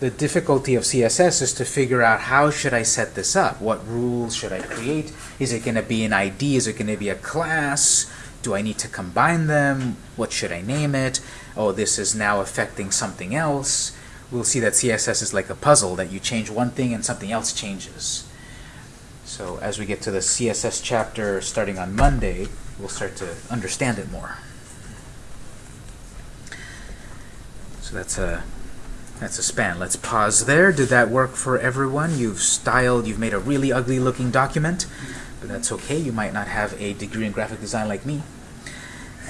The difficulty of CSS is to figure out how should I set this up? What rules should I create? Is it going to be an ID? Is it going to be a class? Do I need to combine them? What should I name it? Oh, this is now affecting something else. We'll see that CSS is like a puzzle that you change one thing and something else changes. So as we get to the CSS chapter starting on Monday, we'll start to understand it more. So that's a that's a span. Let's pause there. Did that work for everyone? You've styled, you've made a really ugly looking document, but that's okay. You might not have a degree in graphic design like me.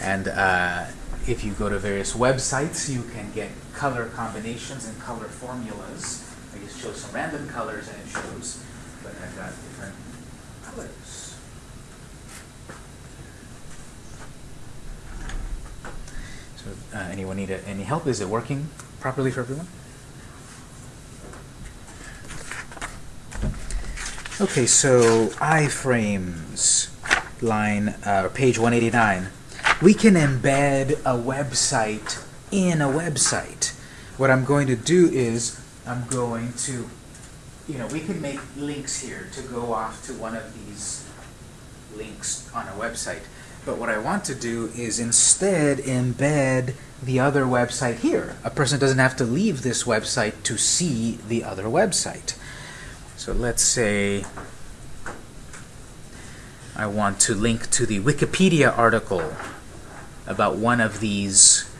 And uh, if you go to various websites, you can get color combinations and color formulas. I just chose some random colors and it shows, but I've got different colors. So, uh, anyone need a, any help? Is it working properly for everyone? Okay, so iframes, line, uh, page 189. We can embed a website in a website. What I'm going to do is I'm going to, you know, we can make links here to go off to one of these links on a website. But what I want to do is instead embed the other website here. A person doesn't have to leave this website to see the other website. So let's say I want to link to the Wikipedia article about one of these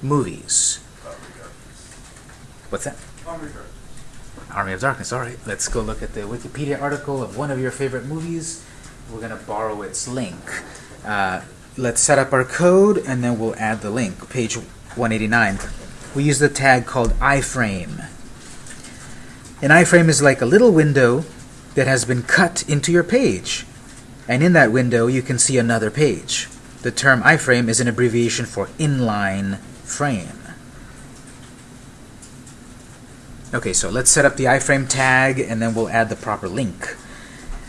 movies. What's that? Army of Darkness. All right, let's go look at the Wikipedia article of one of your favorite movies, we're going to borrow its link. Uh, let's set up our code and then we'll add the link. Page 189. We use the tag called iframe. An iframe is like a little window that has been cut into your page. And in that window, you can see another page. The term iframe is an abbreviation for inline frame. Okay, so let's set up the iframe tag and then we'll add the proper link.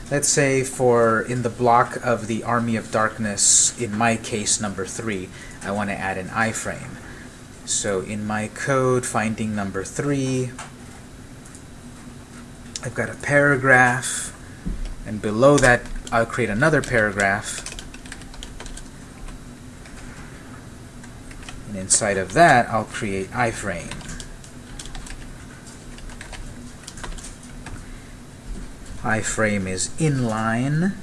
Let's say for in the block of the Army of Darkness, in my case number 3, I want to add an iframe. So in my code, finding number 3, I've got a paragraph, and below that I'll create another paragraph. And inside of that, I'll create iframe. iframe is inline.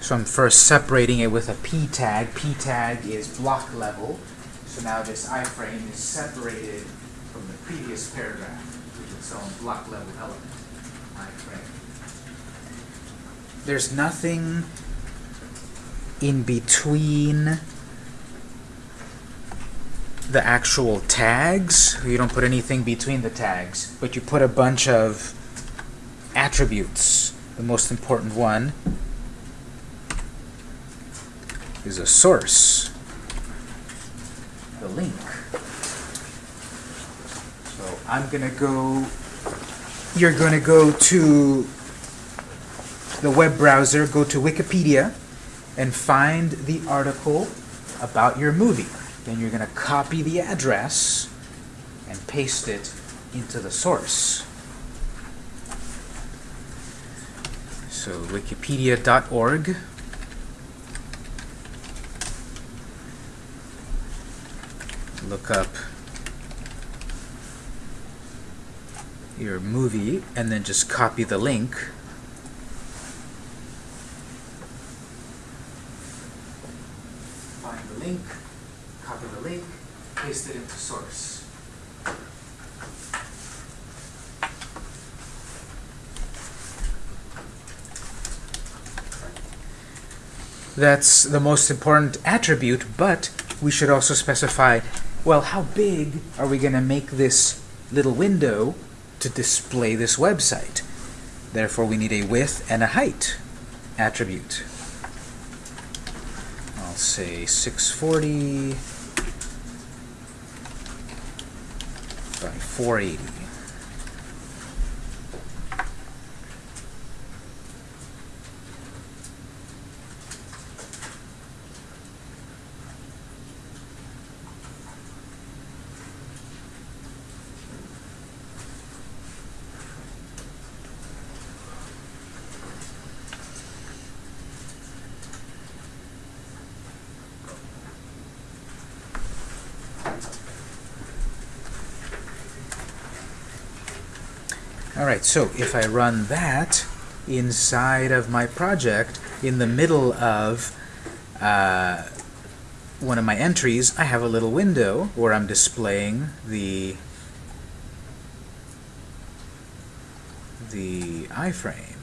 So I'm first separating it with a p tag. p tag is block level. So now this iframe is separated from the previous paragraph with its own block level element. iframe. There's nothing in between the actual tags. You don't put anything between the tags, but you put a bunch of attributes. The most important one is a source, the link. So I'm going to go, you're going to go to the web browser, go to Wikipedia, and find the article about your movie. Then you're going to copy the address and paste it into the source. So wikipedia.org. Look up your movie and then just copy the link. Find the link, copy the link, paste it into source. That's the most important attribute, but we should also specify, well, how big are we going to make this little window to display this website? Therefore, we need a width and a height attribute. I'll say 640 by 480. Alright, so if I run that inside of my project, in the middle of uh, one of my entries, I have a little window where I'm displaying the the iframe.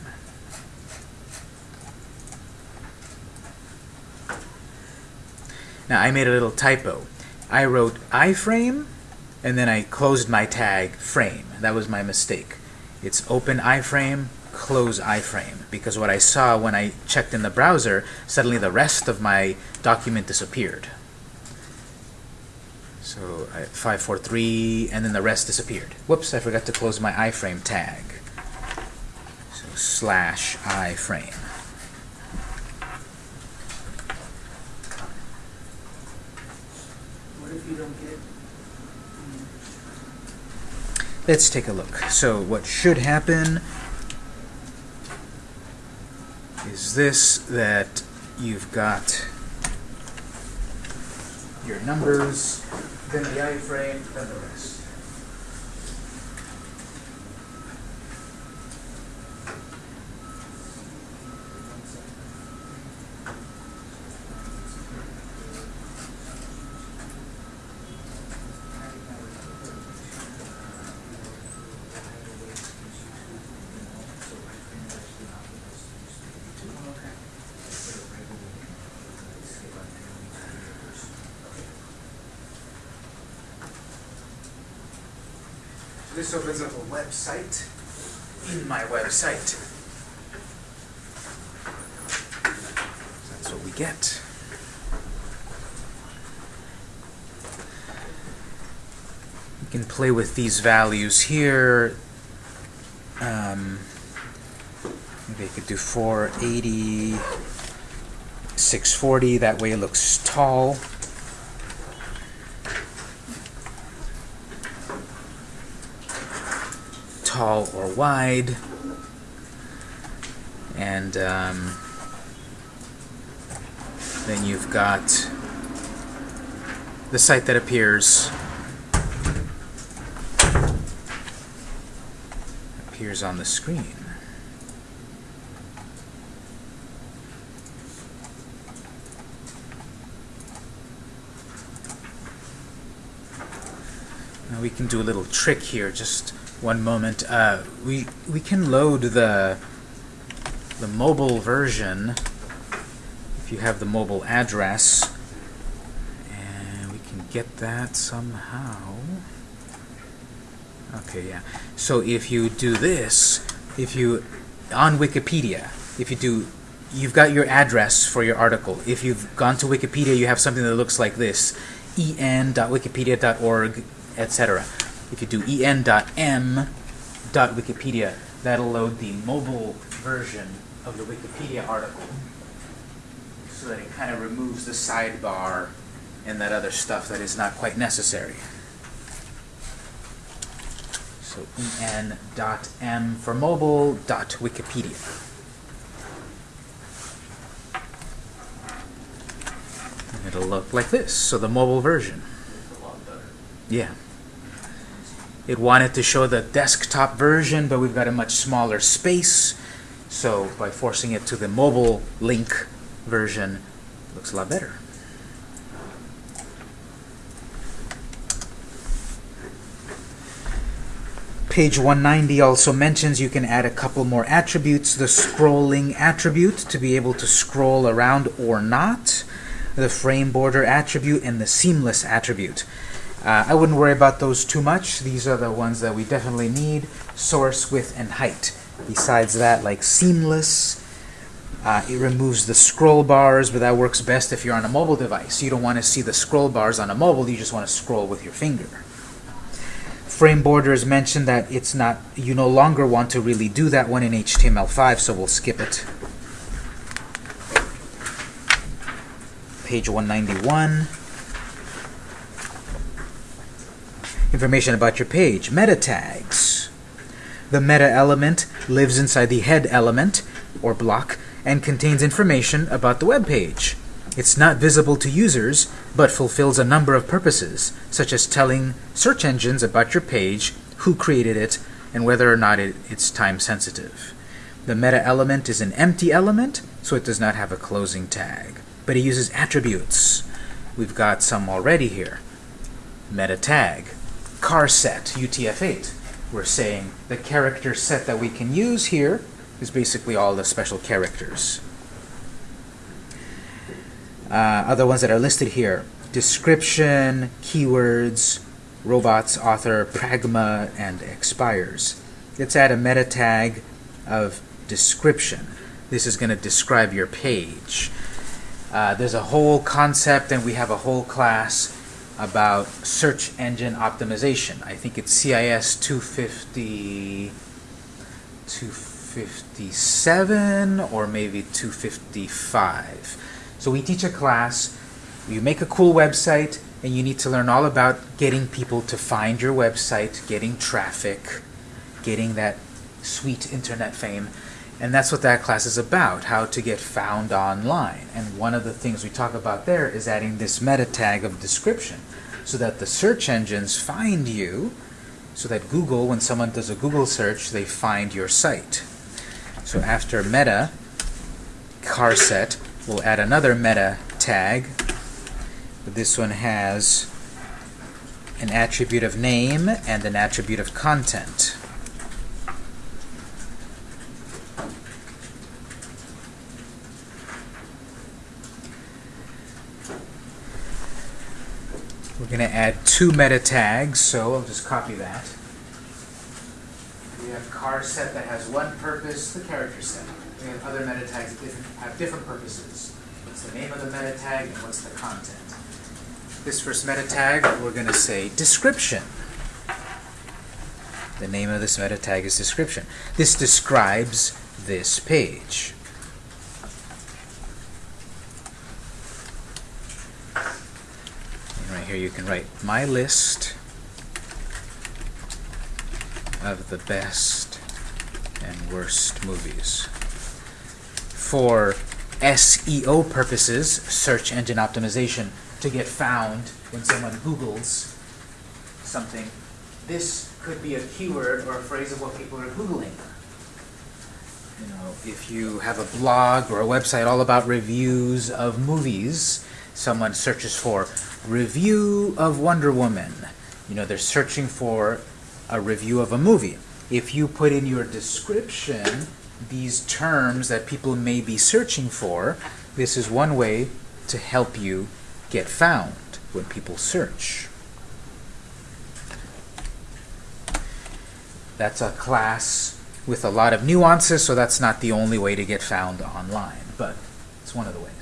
Now I made a little typo. I wrote iframe and then I closed my tag frame. That was my mistake. It's open iframe, close iframe. Because what I saw when I checked in the browser, suddenly the rest of my document disappeared. So I, 543, and then the rest disappeared. Whoops, I forgot to close my iframe tag. So slash iframe.
What if you don't get, um,
Let's take a look. So what should happen is this, that you've got your numbers, then the iframe, then the rest. This opens up a website in my website. That's what we get. We can play with these values here. Um, I could do 480, 640. That way it looks tall. Tall or wide. And um, then you've got the site that appears appears on the screen. Now we can do a little trick here. Just one moment. Uh, we we can load the the mobile version if you have the mobile address, and we can get that somehow. Okay, yeah. So if you do this, if you on Wikipedia, if you do you've got your address for your article. If you've gone to Wikipedia, you have something that looks like this: en.wikipedia.org, etc. If you do en.m.wikipedia, that'll load the mobile version of the Wikipedia article, so that it kind of removes the sidebar and that other stuff that is not quite necessary. So en.m for mobile dot Wikipedia. And it'll look like this. So the mobile version.
It's a lot better.
Yeah. It wanted to show the desktop version, but we've got a much smaller space. So by forcing it to the mobile link version, looks a lot better. Page 190 also mentions you can add a couple more attributes. The scrolling attribute to be able to scroll around or not. The frame border attribute and the seamless attribute. Uh, I wouldn't worry about those too much. These are the ones that we definitely need. Source, width, and height. Besides that, like seamless, uh, it removes the scroll bars, but that works best if you're on a mobile device. You don't want to see the scroll bars on a mobile, you just want to scroll with your finger. Frame borders mentioned that it's not, you no longer want to really do that one in HTML5, so we'll skip it. Page 191. Information about your page. Meta tags. The meta element lives inside the head element, or block, and contains information about the web page. It's not visible to users, but fulfills a number of purposes, such as telling search engines about your page, who created it, and whether or not it, it's time sensitive. The meta element is an empty element, so it does not have a closing tag, but it uses attributes. We've got some already here. Meta tag, charset, UTF-8. We're saying the character set that we can use here is basically all the special characters. Uh, other ones that are listed here, description, keywords, robots, author, pragma, and expires. Let's add a meta tag of description. This is going to describe your page. Uh, there's a whole concept, and we have a whole class about search engine optimization. I think it's CIS 250, 257 or maybe 255. So we teach a class, you make a cool website, and you need to learn all about getting people to find your website, getting traffic, getting that sweet internet fame. And that's what that class is about, how to get found online. And one of the things we talk about there is adding this meta tag of description so that the search engines find you, so that Google, when someone does a Google search, they find your site. So after meta, charset, we'll add another meta tag. This one has an attribute of name and an attribute of content. We're going to add two meta tags, so I'll just copy that. We have charset that has one purpose, the character set. We have other meta tags that different, have different purposes. What's the name of the meta tag and what's the content? This first meta tag, we're going to say description. The name of this meta tag is description. This describes this page. Right here you can write my list of the best and worst movies. For SEO purposes, search engine optimization, to get found when someone Googles something, this could be a keyword or a phrase of what people are Googling. You know, if you have a blog or a website all about reviews of movies, someone searches for review of Wonder Woman. You know, they're searching for a review of a movie. If you put in your description these terms that people may be searching for, this is one way to help you get found when people search. That's a class with a lot of nuances, so that's not the only way to get found online, but it's one of the ways.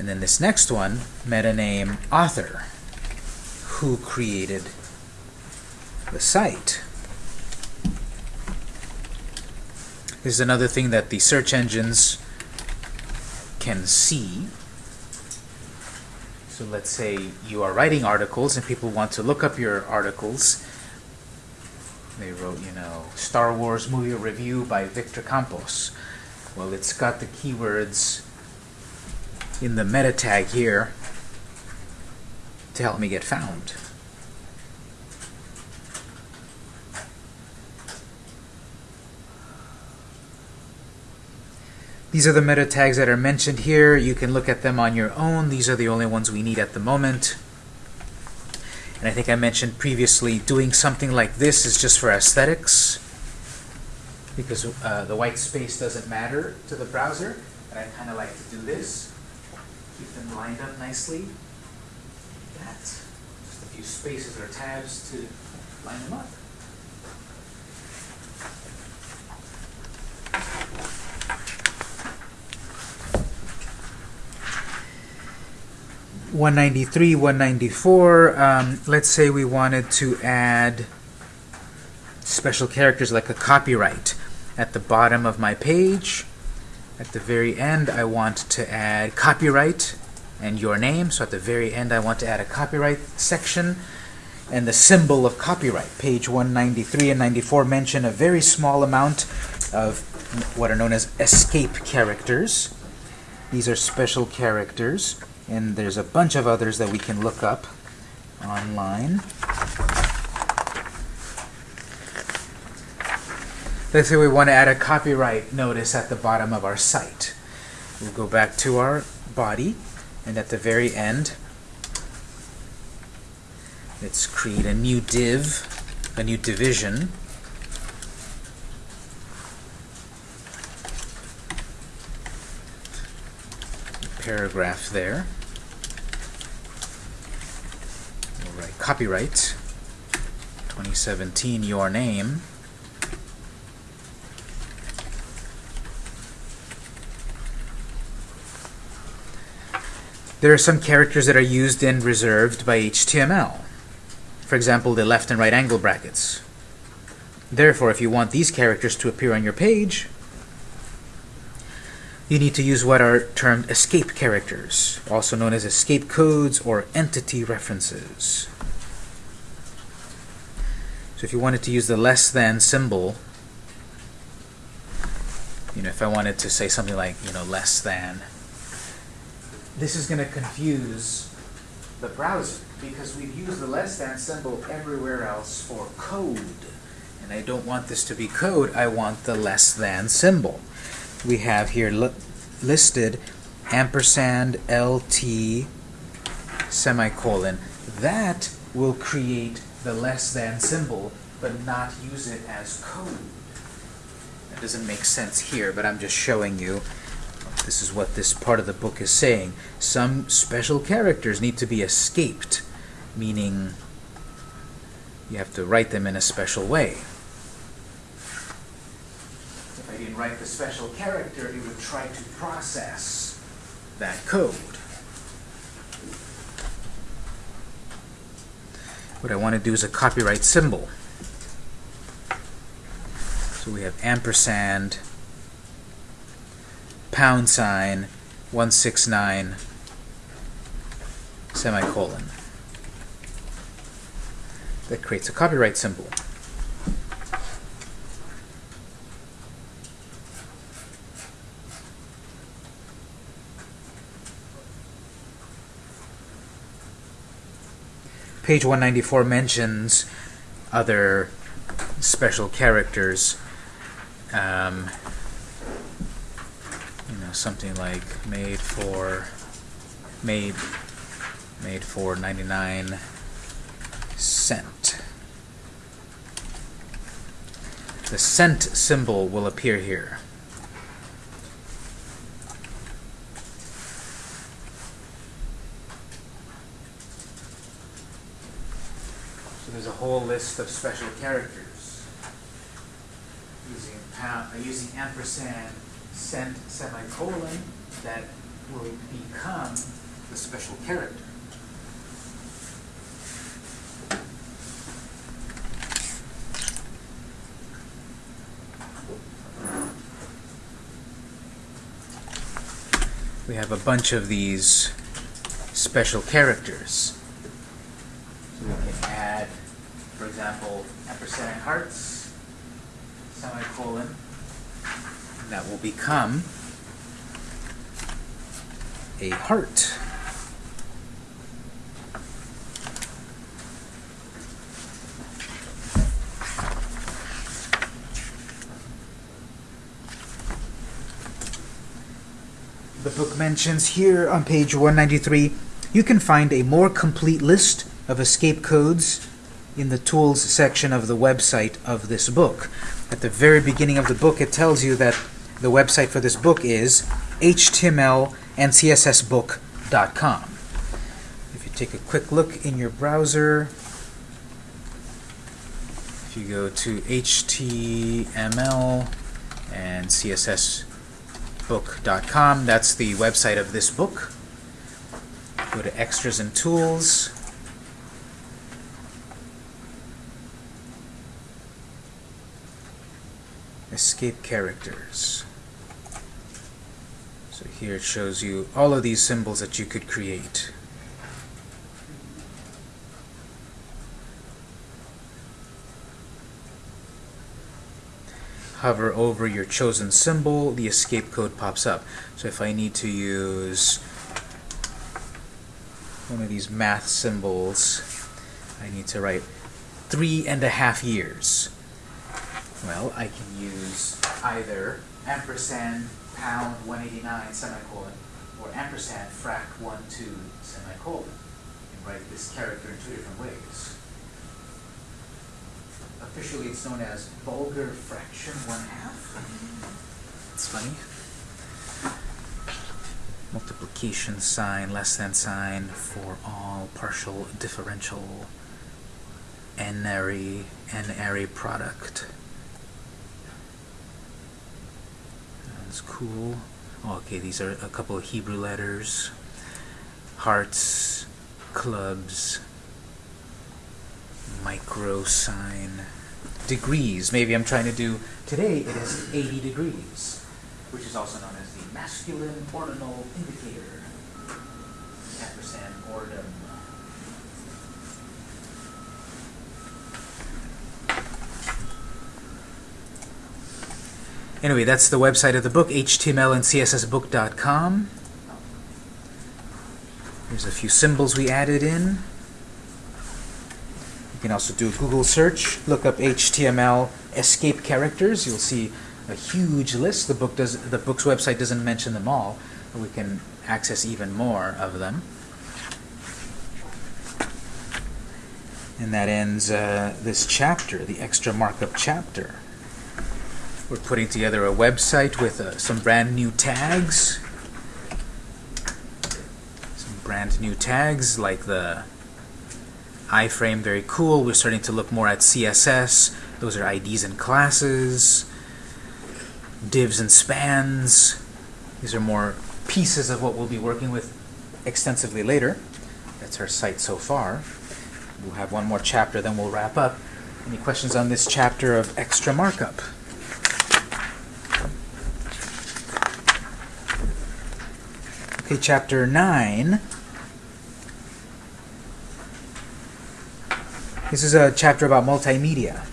And then this next one, meta name author, who created the site. This is another thing that the search engines can see. So let's say you are writing articles and people want to look up your articles. They wrote, you know, Star Wars movie review by Victor Campos. Well, it's got the keywords in the meta tag here to help me get found. These are the meta tags that are mentioned here. You can look at them on your own. These are the only ones we need at the moment. And I think I mentioned previously, doing something like this is just for aesthetics because uh, the white space doesn't matter to the browser. And I kind of like to do this. Lined up nicely. That. Just a few spaces or tabs to line them up. One ninety three, one ninety four. Um, let's say we wanted to add special characters like a copyright at the bottom of my page. At the very end, I want to add copyright and your name. So at the very end, I want to add a copyright section and the symbol of copyright. Page 193 and 94 mention a very small amount of what are known as escape characters. These are special characters, and there's a bunch of others that we can look up online. Let's say we want to add a copyright notice at the bottom of our site. We'll go back to our body, and at the very end, let's create a new div, a new division. Paragraph there. Write copyright 2017 your name. There are some characters that are used and reserved by HTML. For example, the left and right angle brackets. Therefore, if you want these characters to appear on your page, you need to use what are termed escape characters, also known as escape codes or entity references. So if you wanted to use the less than symbol, you know, if I wanted to say something like, you know, less than, this is going to confuse the browser because we've used the less than symbol everywhere else for code. And I don't want this to be code, I want the less than symbol. We have here li listed ampersand LT semicolon. That will create the less than symbol, but not use it as code. That doesn't make sense here, but I'm just showing you this is what this part of the book is saying. Some special characters need to be escaped, meaning you have to write them in a special way. If I didn't write the special character, it would try to process that code. What I want to do is a copyright symbol. So we have ampersand, pound sign, 169, semicolon. That creates a copyright symbol. Page 194 mentions other special characters. Um, know, something like made for made made for 99 cent. The cent symbol will appear here. So there's a whole list of special characters using pound, uh, using ampersand, cent, semicolon that will become the special character. We have a bunch of these special characters. So we can add, for example, ampersand hearts, semicolon, that will become a heart. The book mentions here on page 193, you can find a more complete list of escape codes in the tools section of the website of this book. At the very beginning of the book, it tells you that the website for this book is html and cssbook.com. If you take a quick look in your browser, if you go to html and cssbook.com, that's the website of this book. Go to extras and tools. Escape characters. So here it shows you all of these symbols that you could create. Hover over your chosen symbol, the escape code pops up. So if I need to use one of these math symbols, I need to write three and a half years. Well, I can use either ampersand pound 189 semicolon or ampersand frac 1 2 semicolon and write this character in two different ways. Officially it's known as vulgar fraction 1 half. It's funny. Multiplication sign, less than sign for all partial differential n-ary, n-ary product. That's cool. Okay, these are a couple of Hebrew letters. Hearts, clubs, micro sign, degrees. Maybe I'm trying to do, today it is 80 degrees, which is also known as the masculine ordinal indicator. Ampersand ordinum. Anyway, that's the website of the book, html and cssbook.com. Here's a few symbols we added in. You can also do a Google search, look up HTML escape characters. You'll see a huge list. The book does the book's website doesn't mention them all, but we can access even more of them. And that ends uh, this chapter, the extra markup chapter. We're putting together a website with uh, some brand new tags. Some brand new tags like the iframe, very cool. We're starting to look more at CSS. Those are IDs and classes. divs and spans. These are more pieces of what we'll be working with extensively later. That's our site so far. We'll have one more chapter, then we'll wrap up. Any questions on this chapter of extra markup? Chapter 9. This is a chapter about multimedia,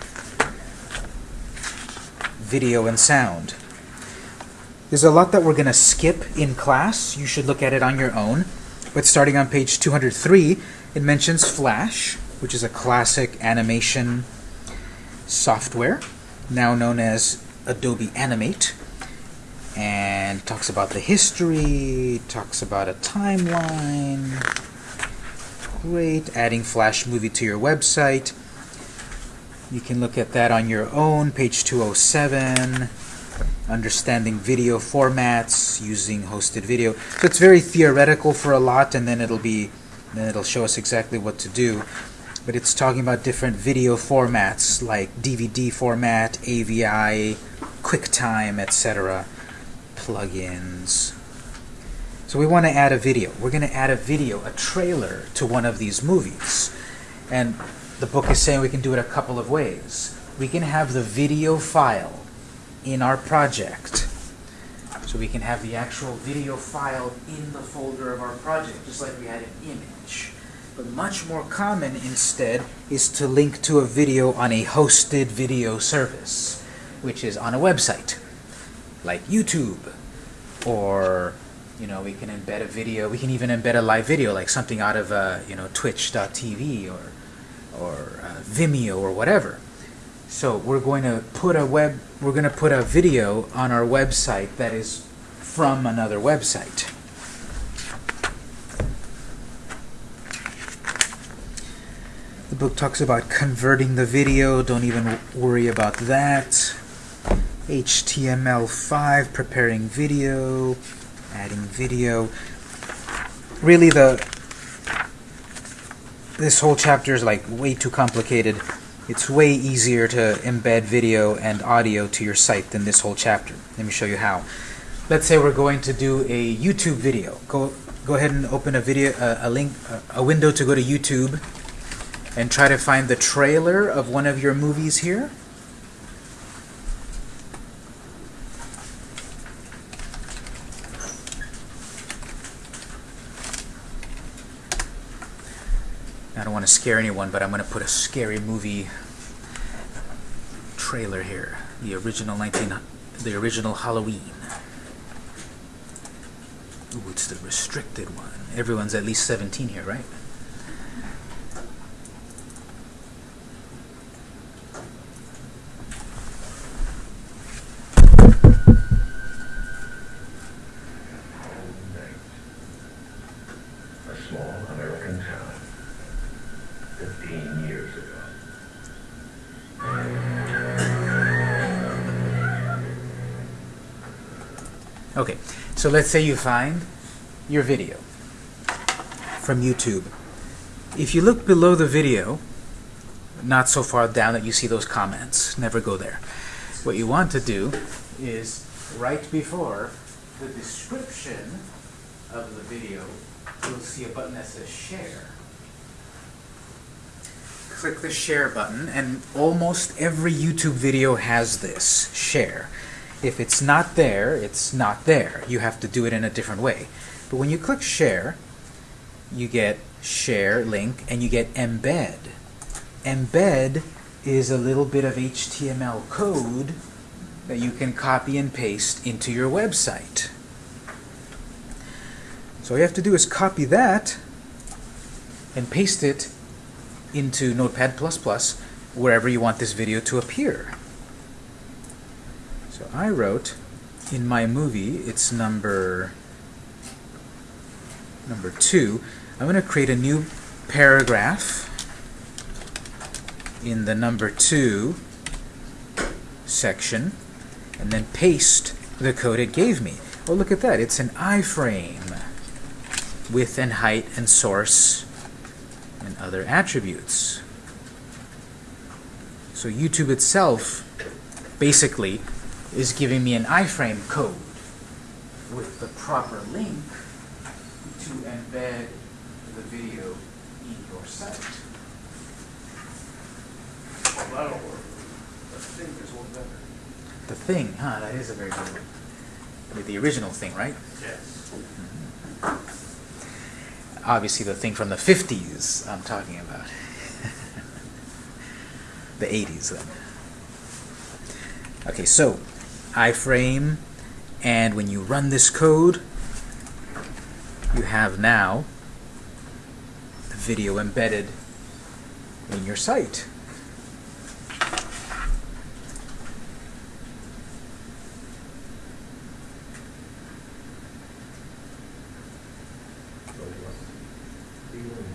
video and sound. There's a lot that we're going to skip in class. You should look at it on your own. But starting on page 203, it mentions Flash, which is a classic animation software, now known as Adobe Animate. And talks about the history, talks about a timeline. Great. Adding Flash Movie to your website. You can look at that on your own, page 207 understanding video formats using hosted video. So it's very theoretical for a lot, and then it'll be then it'll show us exactly what to do. But it's talking about different video formats like DVD format, AVI, QuickTime, etc., plugins. So we want to add a video. We're going to add a video, a trailer to one of these movies. And the book is saying we can do it a couple of ways. We can have the video file in our project. So we can have the actual video file in the folder of our project, just like we had an image. But much more common instead is to link to a video on a hosted video service, which is on a website, like YouTube, or you know, we can embed a video, we can even embed a live video, like something out of uh, you know, twitch.tv or, or uh, Vimeo or whatever. So we're going to put a web, we're going to put a video on our website that is from another website. The book talks about converting the video. Don't even worry about that. HTML5, preparing video, adding video. Really, the this whole chapter is like way too complicated it's way easier to embed video and audio to your site than this whole chapter. Let me show you how. Let's say we're going to do a YouTube video. Go go ahead and open a video a, link a window to go to YouTube and try to find the trailer of one of your movies here. To scare anyone, but I'm going to put a scary movie trailer here. The original 19, the original Halloween. Ooh, it's the restricted one. Everyone's at least 17 here, right?
a small American town. Fifteen years ago.
Okay, so let's say you find your video from YouTube. If you look below the video, not so far down that you see those comments, never go there. What you want to do is right before the description of the video, you'll see a button that says share. Click the share button, and almost every YouTube video has this, share. If it's not there, it's not there. You have to do it in a different way. But when you click share, you get share link and you get embed. Embed is a little bit of HTML code that you can copy and paste into your website. So all you have to do is copy that and paste it into Notepad++ wherever you want this video to appear. So I wrote in my movie, it's number number two. I'm going to create a new paragraph in the number two section and then paste the code it gave me. Oh, look at that. It's an iframe. Width and height and source and other attributes. So YouTube itself basically is giving me an iframe code with the proper link to embed the video in your site.
Well, that'll work. The thing is one better.
The thing, huh? That is a very good one. With the original thing, right?
Yes. Mm-hmm.
Obviously, the thing from the 50s I'm talking about. the 80s, then. Okay, so iframe, and when you run this code, you have now the video embedded in your site.
So what's feeling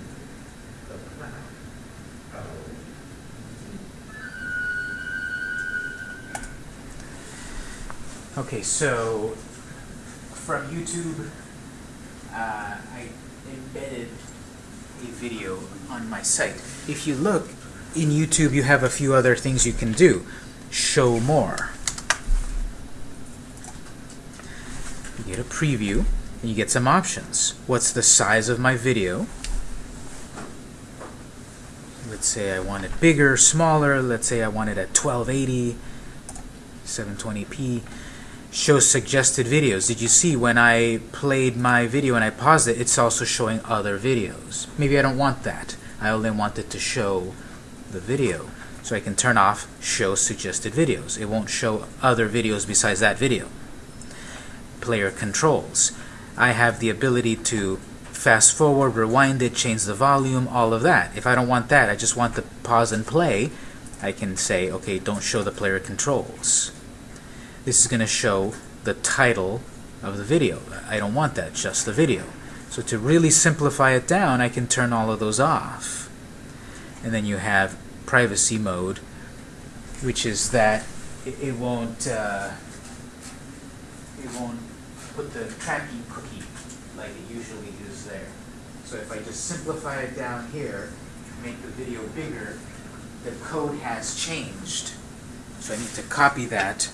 the cloud? Oh,
Okay, so from YouTube, uh, I embedded a video on my site. If you look in YouTube, you have a few other things you can do. Show more. You get a preview, and you get some options. What's the size of my video? Let's say I want it bigger, smaller. Let's say I want it at 1280, 720p show suggested videos. Did you see when I played my video and I paused it, it's also showing other videos. Maybe I don't want that. I only want it to show the video. So I can turn off show suggested videos. It won't show other videos besides that video. Player controls. I have the ability to fast forward, rewind it, change the volume, all of that. If I don't want that, I just want the pause and play, I can say, okay, don't show the player controls this is going to show the title of the video. I don't want that, just the video. So to really simplify it down, I can turn all of those off. And then you have privacy mode, which is that it, won't uh, it won't put the tracking cookie like it usually is there. So if I just simplify it down here, make the video bigger, the code has changed. So I need to copy that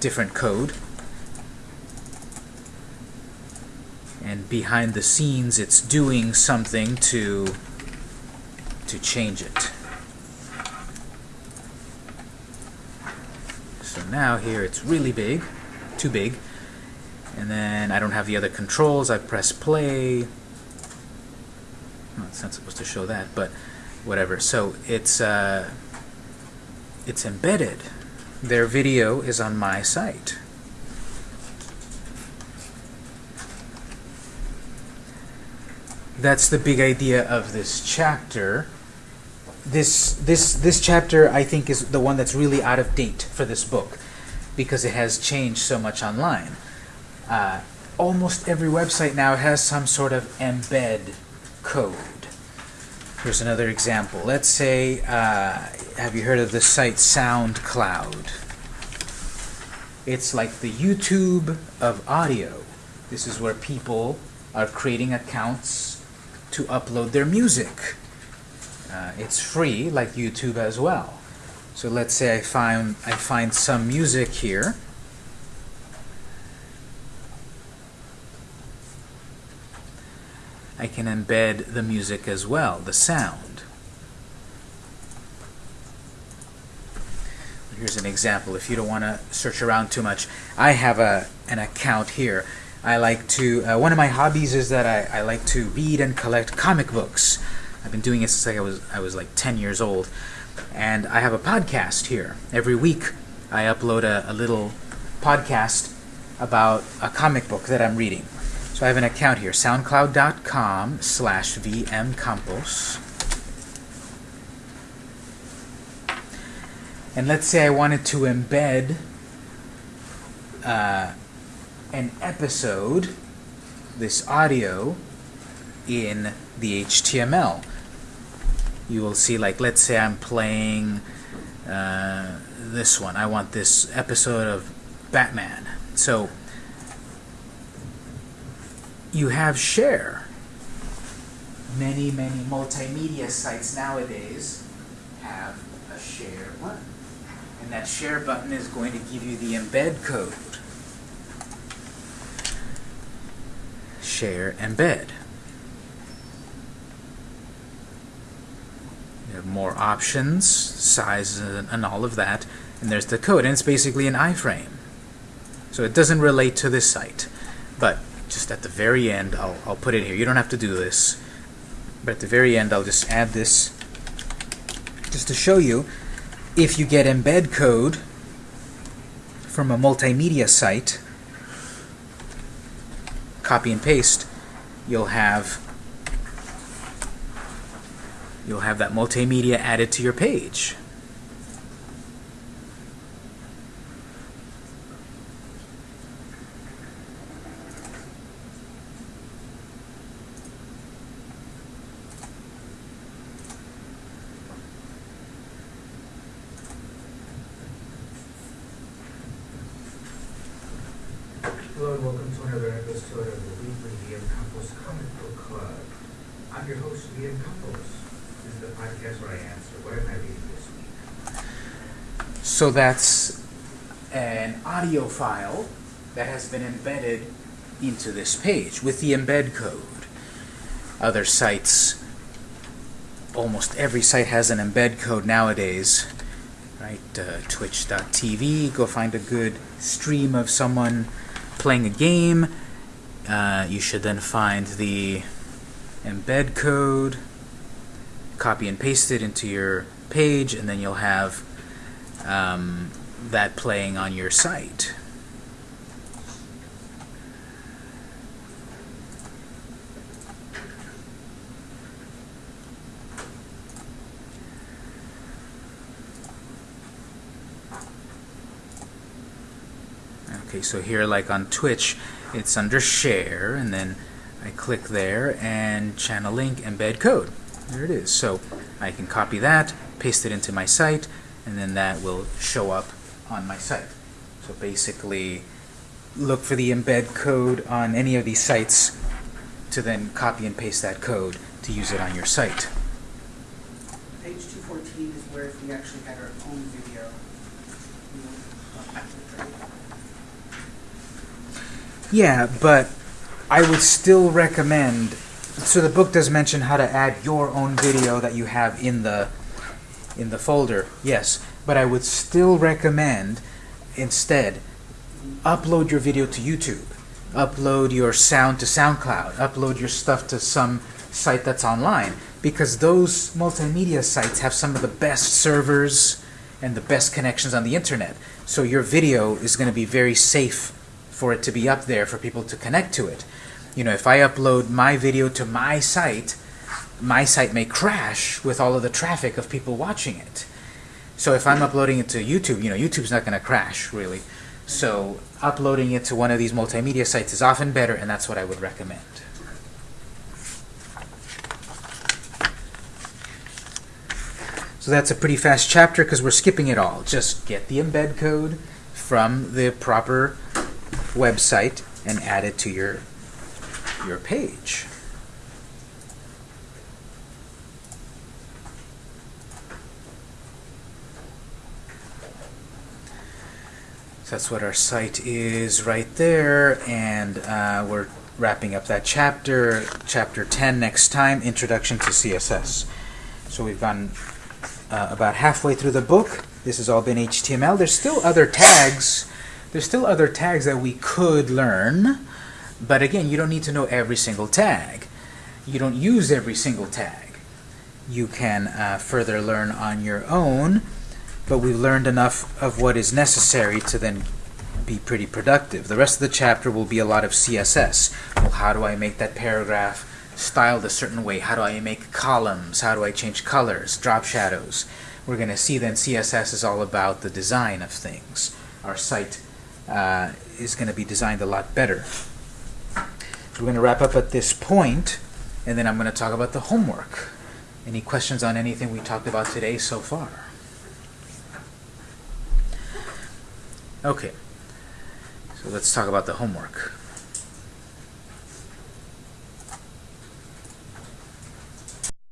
different code. And behind the scenes, it's doing something to to change it. So now here it's really big, too big. And then I don't have the other controls. I press play. Oh, it's not supposed to show that, but whatever. So it's uh, it's embedded their video is on my site. That's the big idea of this chapter. This this this chapter I think is the one that's really out of date for this book because it has changed so much online. Uh, almost every website now has some sort of embed code. Here's another example. Let's say, uh, have you heard of the site SoundCloud? It's like the YouTube of audio. This is where people are creating accounts to upload their music. Uh, it's free, like YouTube as well. So let's say I find I find some music here. I can embed the music as well, the sound. Here's an example. If you don't want to search around too much, I have a an account here. I like to. Uh, one of my hobbies is that I, I like to read and collect comic books. I've been doing it since I was I was like 10 years old, and I have a podcast here. Every week, I upload a, a little podcast about a comic book that I'm reading. So I have an account here, soundcloud.com slash vmcampos. And let's say I wanted to embed uh, an episode, this audio, in the HTML. You will see, like, let's say I'm playing uh, this one. I want this episode of Batman. So you have share. Many, many multimedia sites nowadays have a share button. And that share button is going to give you the embed code. Share embed. You have more options, size and, all of that. And there's the code, and it's basically an iframe. So it doesn't relate to this site. But just at the very end, I'll, I'll put it here. You don't have to do this. But at the very end, I'll just add this just to show you if you get embed code from a multimedia site, copy and paste, you'll have you'll have that multimedia added to your page.
Hello and welcome to another episode of the weekly VM Campos Comic Book Club. I'm your host, VM Campos. This is the podcast where I answer what am I reading this week.
So that's an audio file that has been embedded into this page with the embed code. Other sites, almost every site has an embed code nowadays. Right, uh, Twitch.tv. Go find a good stream of someone playing a game. Uh, you should then find the embed code, copy and paste it into your page, and then you'll have um, that playing on your site. Okay, so here, like on Twitch, it's under Share, and then I click there, and Channel Link Embed Code. There it is. So I can copy that, paste it into my site, and then that will show up on my site. So basically, look for the embed code on any of these sites to then copy and paste that code to use it on your site.
Page two fourteen is where if we actually had our own video. you know, up to the trade.
Yeah, but I would still recommend. So the book does mention how to add your own video that you have in the in the folder. Yes, but I would still recommend instead upload your video to YouTube. Upload your sound to SoundCloud. Upload your stuff to some site that's online because those multimedia sites have some of the best servers and the best connections on the internet. So your video is going to be very safe for it to be up there for people to connect to it. You know, if I upload my video to my site, my site may crash with all of the traffic of people watching it. So if I'm uploading it to YouTube, you know, YouTube's not going to crash really. So uploading it to one of these multimedia sites is often better, and that's what I would recommend. So that's a pretty fast chapter because we're skipping it all. Just get the embed code from the proper website and add it to your your page. That's what our site is right there, and uh, we're wrapping up that chapter, chapter 10 next time, Introduction to CSS. So we've gone uh, about halfway through the book. This has all been HTML. There's still other tags. There's still other tags that we could learn, but again, you don't need to know every single tag. You don't use every single tag. You can uh, further learn on your own, but we've learned enough of what is necessary to then be pretty productive. The rest of the chapter will be a lot of CSS. Well, how do I make that paragraph styled a certain way? How do I make columns? How do I change colors, drop shadows? We're going to see then CSS is all about the design of things. Our site uh, is going to be designed a lot better. We're going to wrap up at this point, and then I'm going to talk about the homework. Any questions on anything we talked about today so far? Okay, so let's talk about the homework.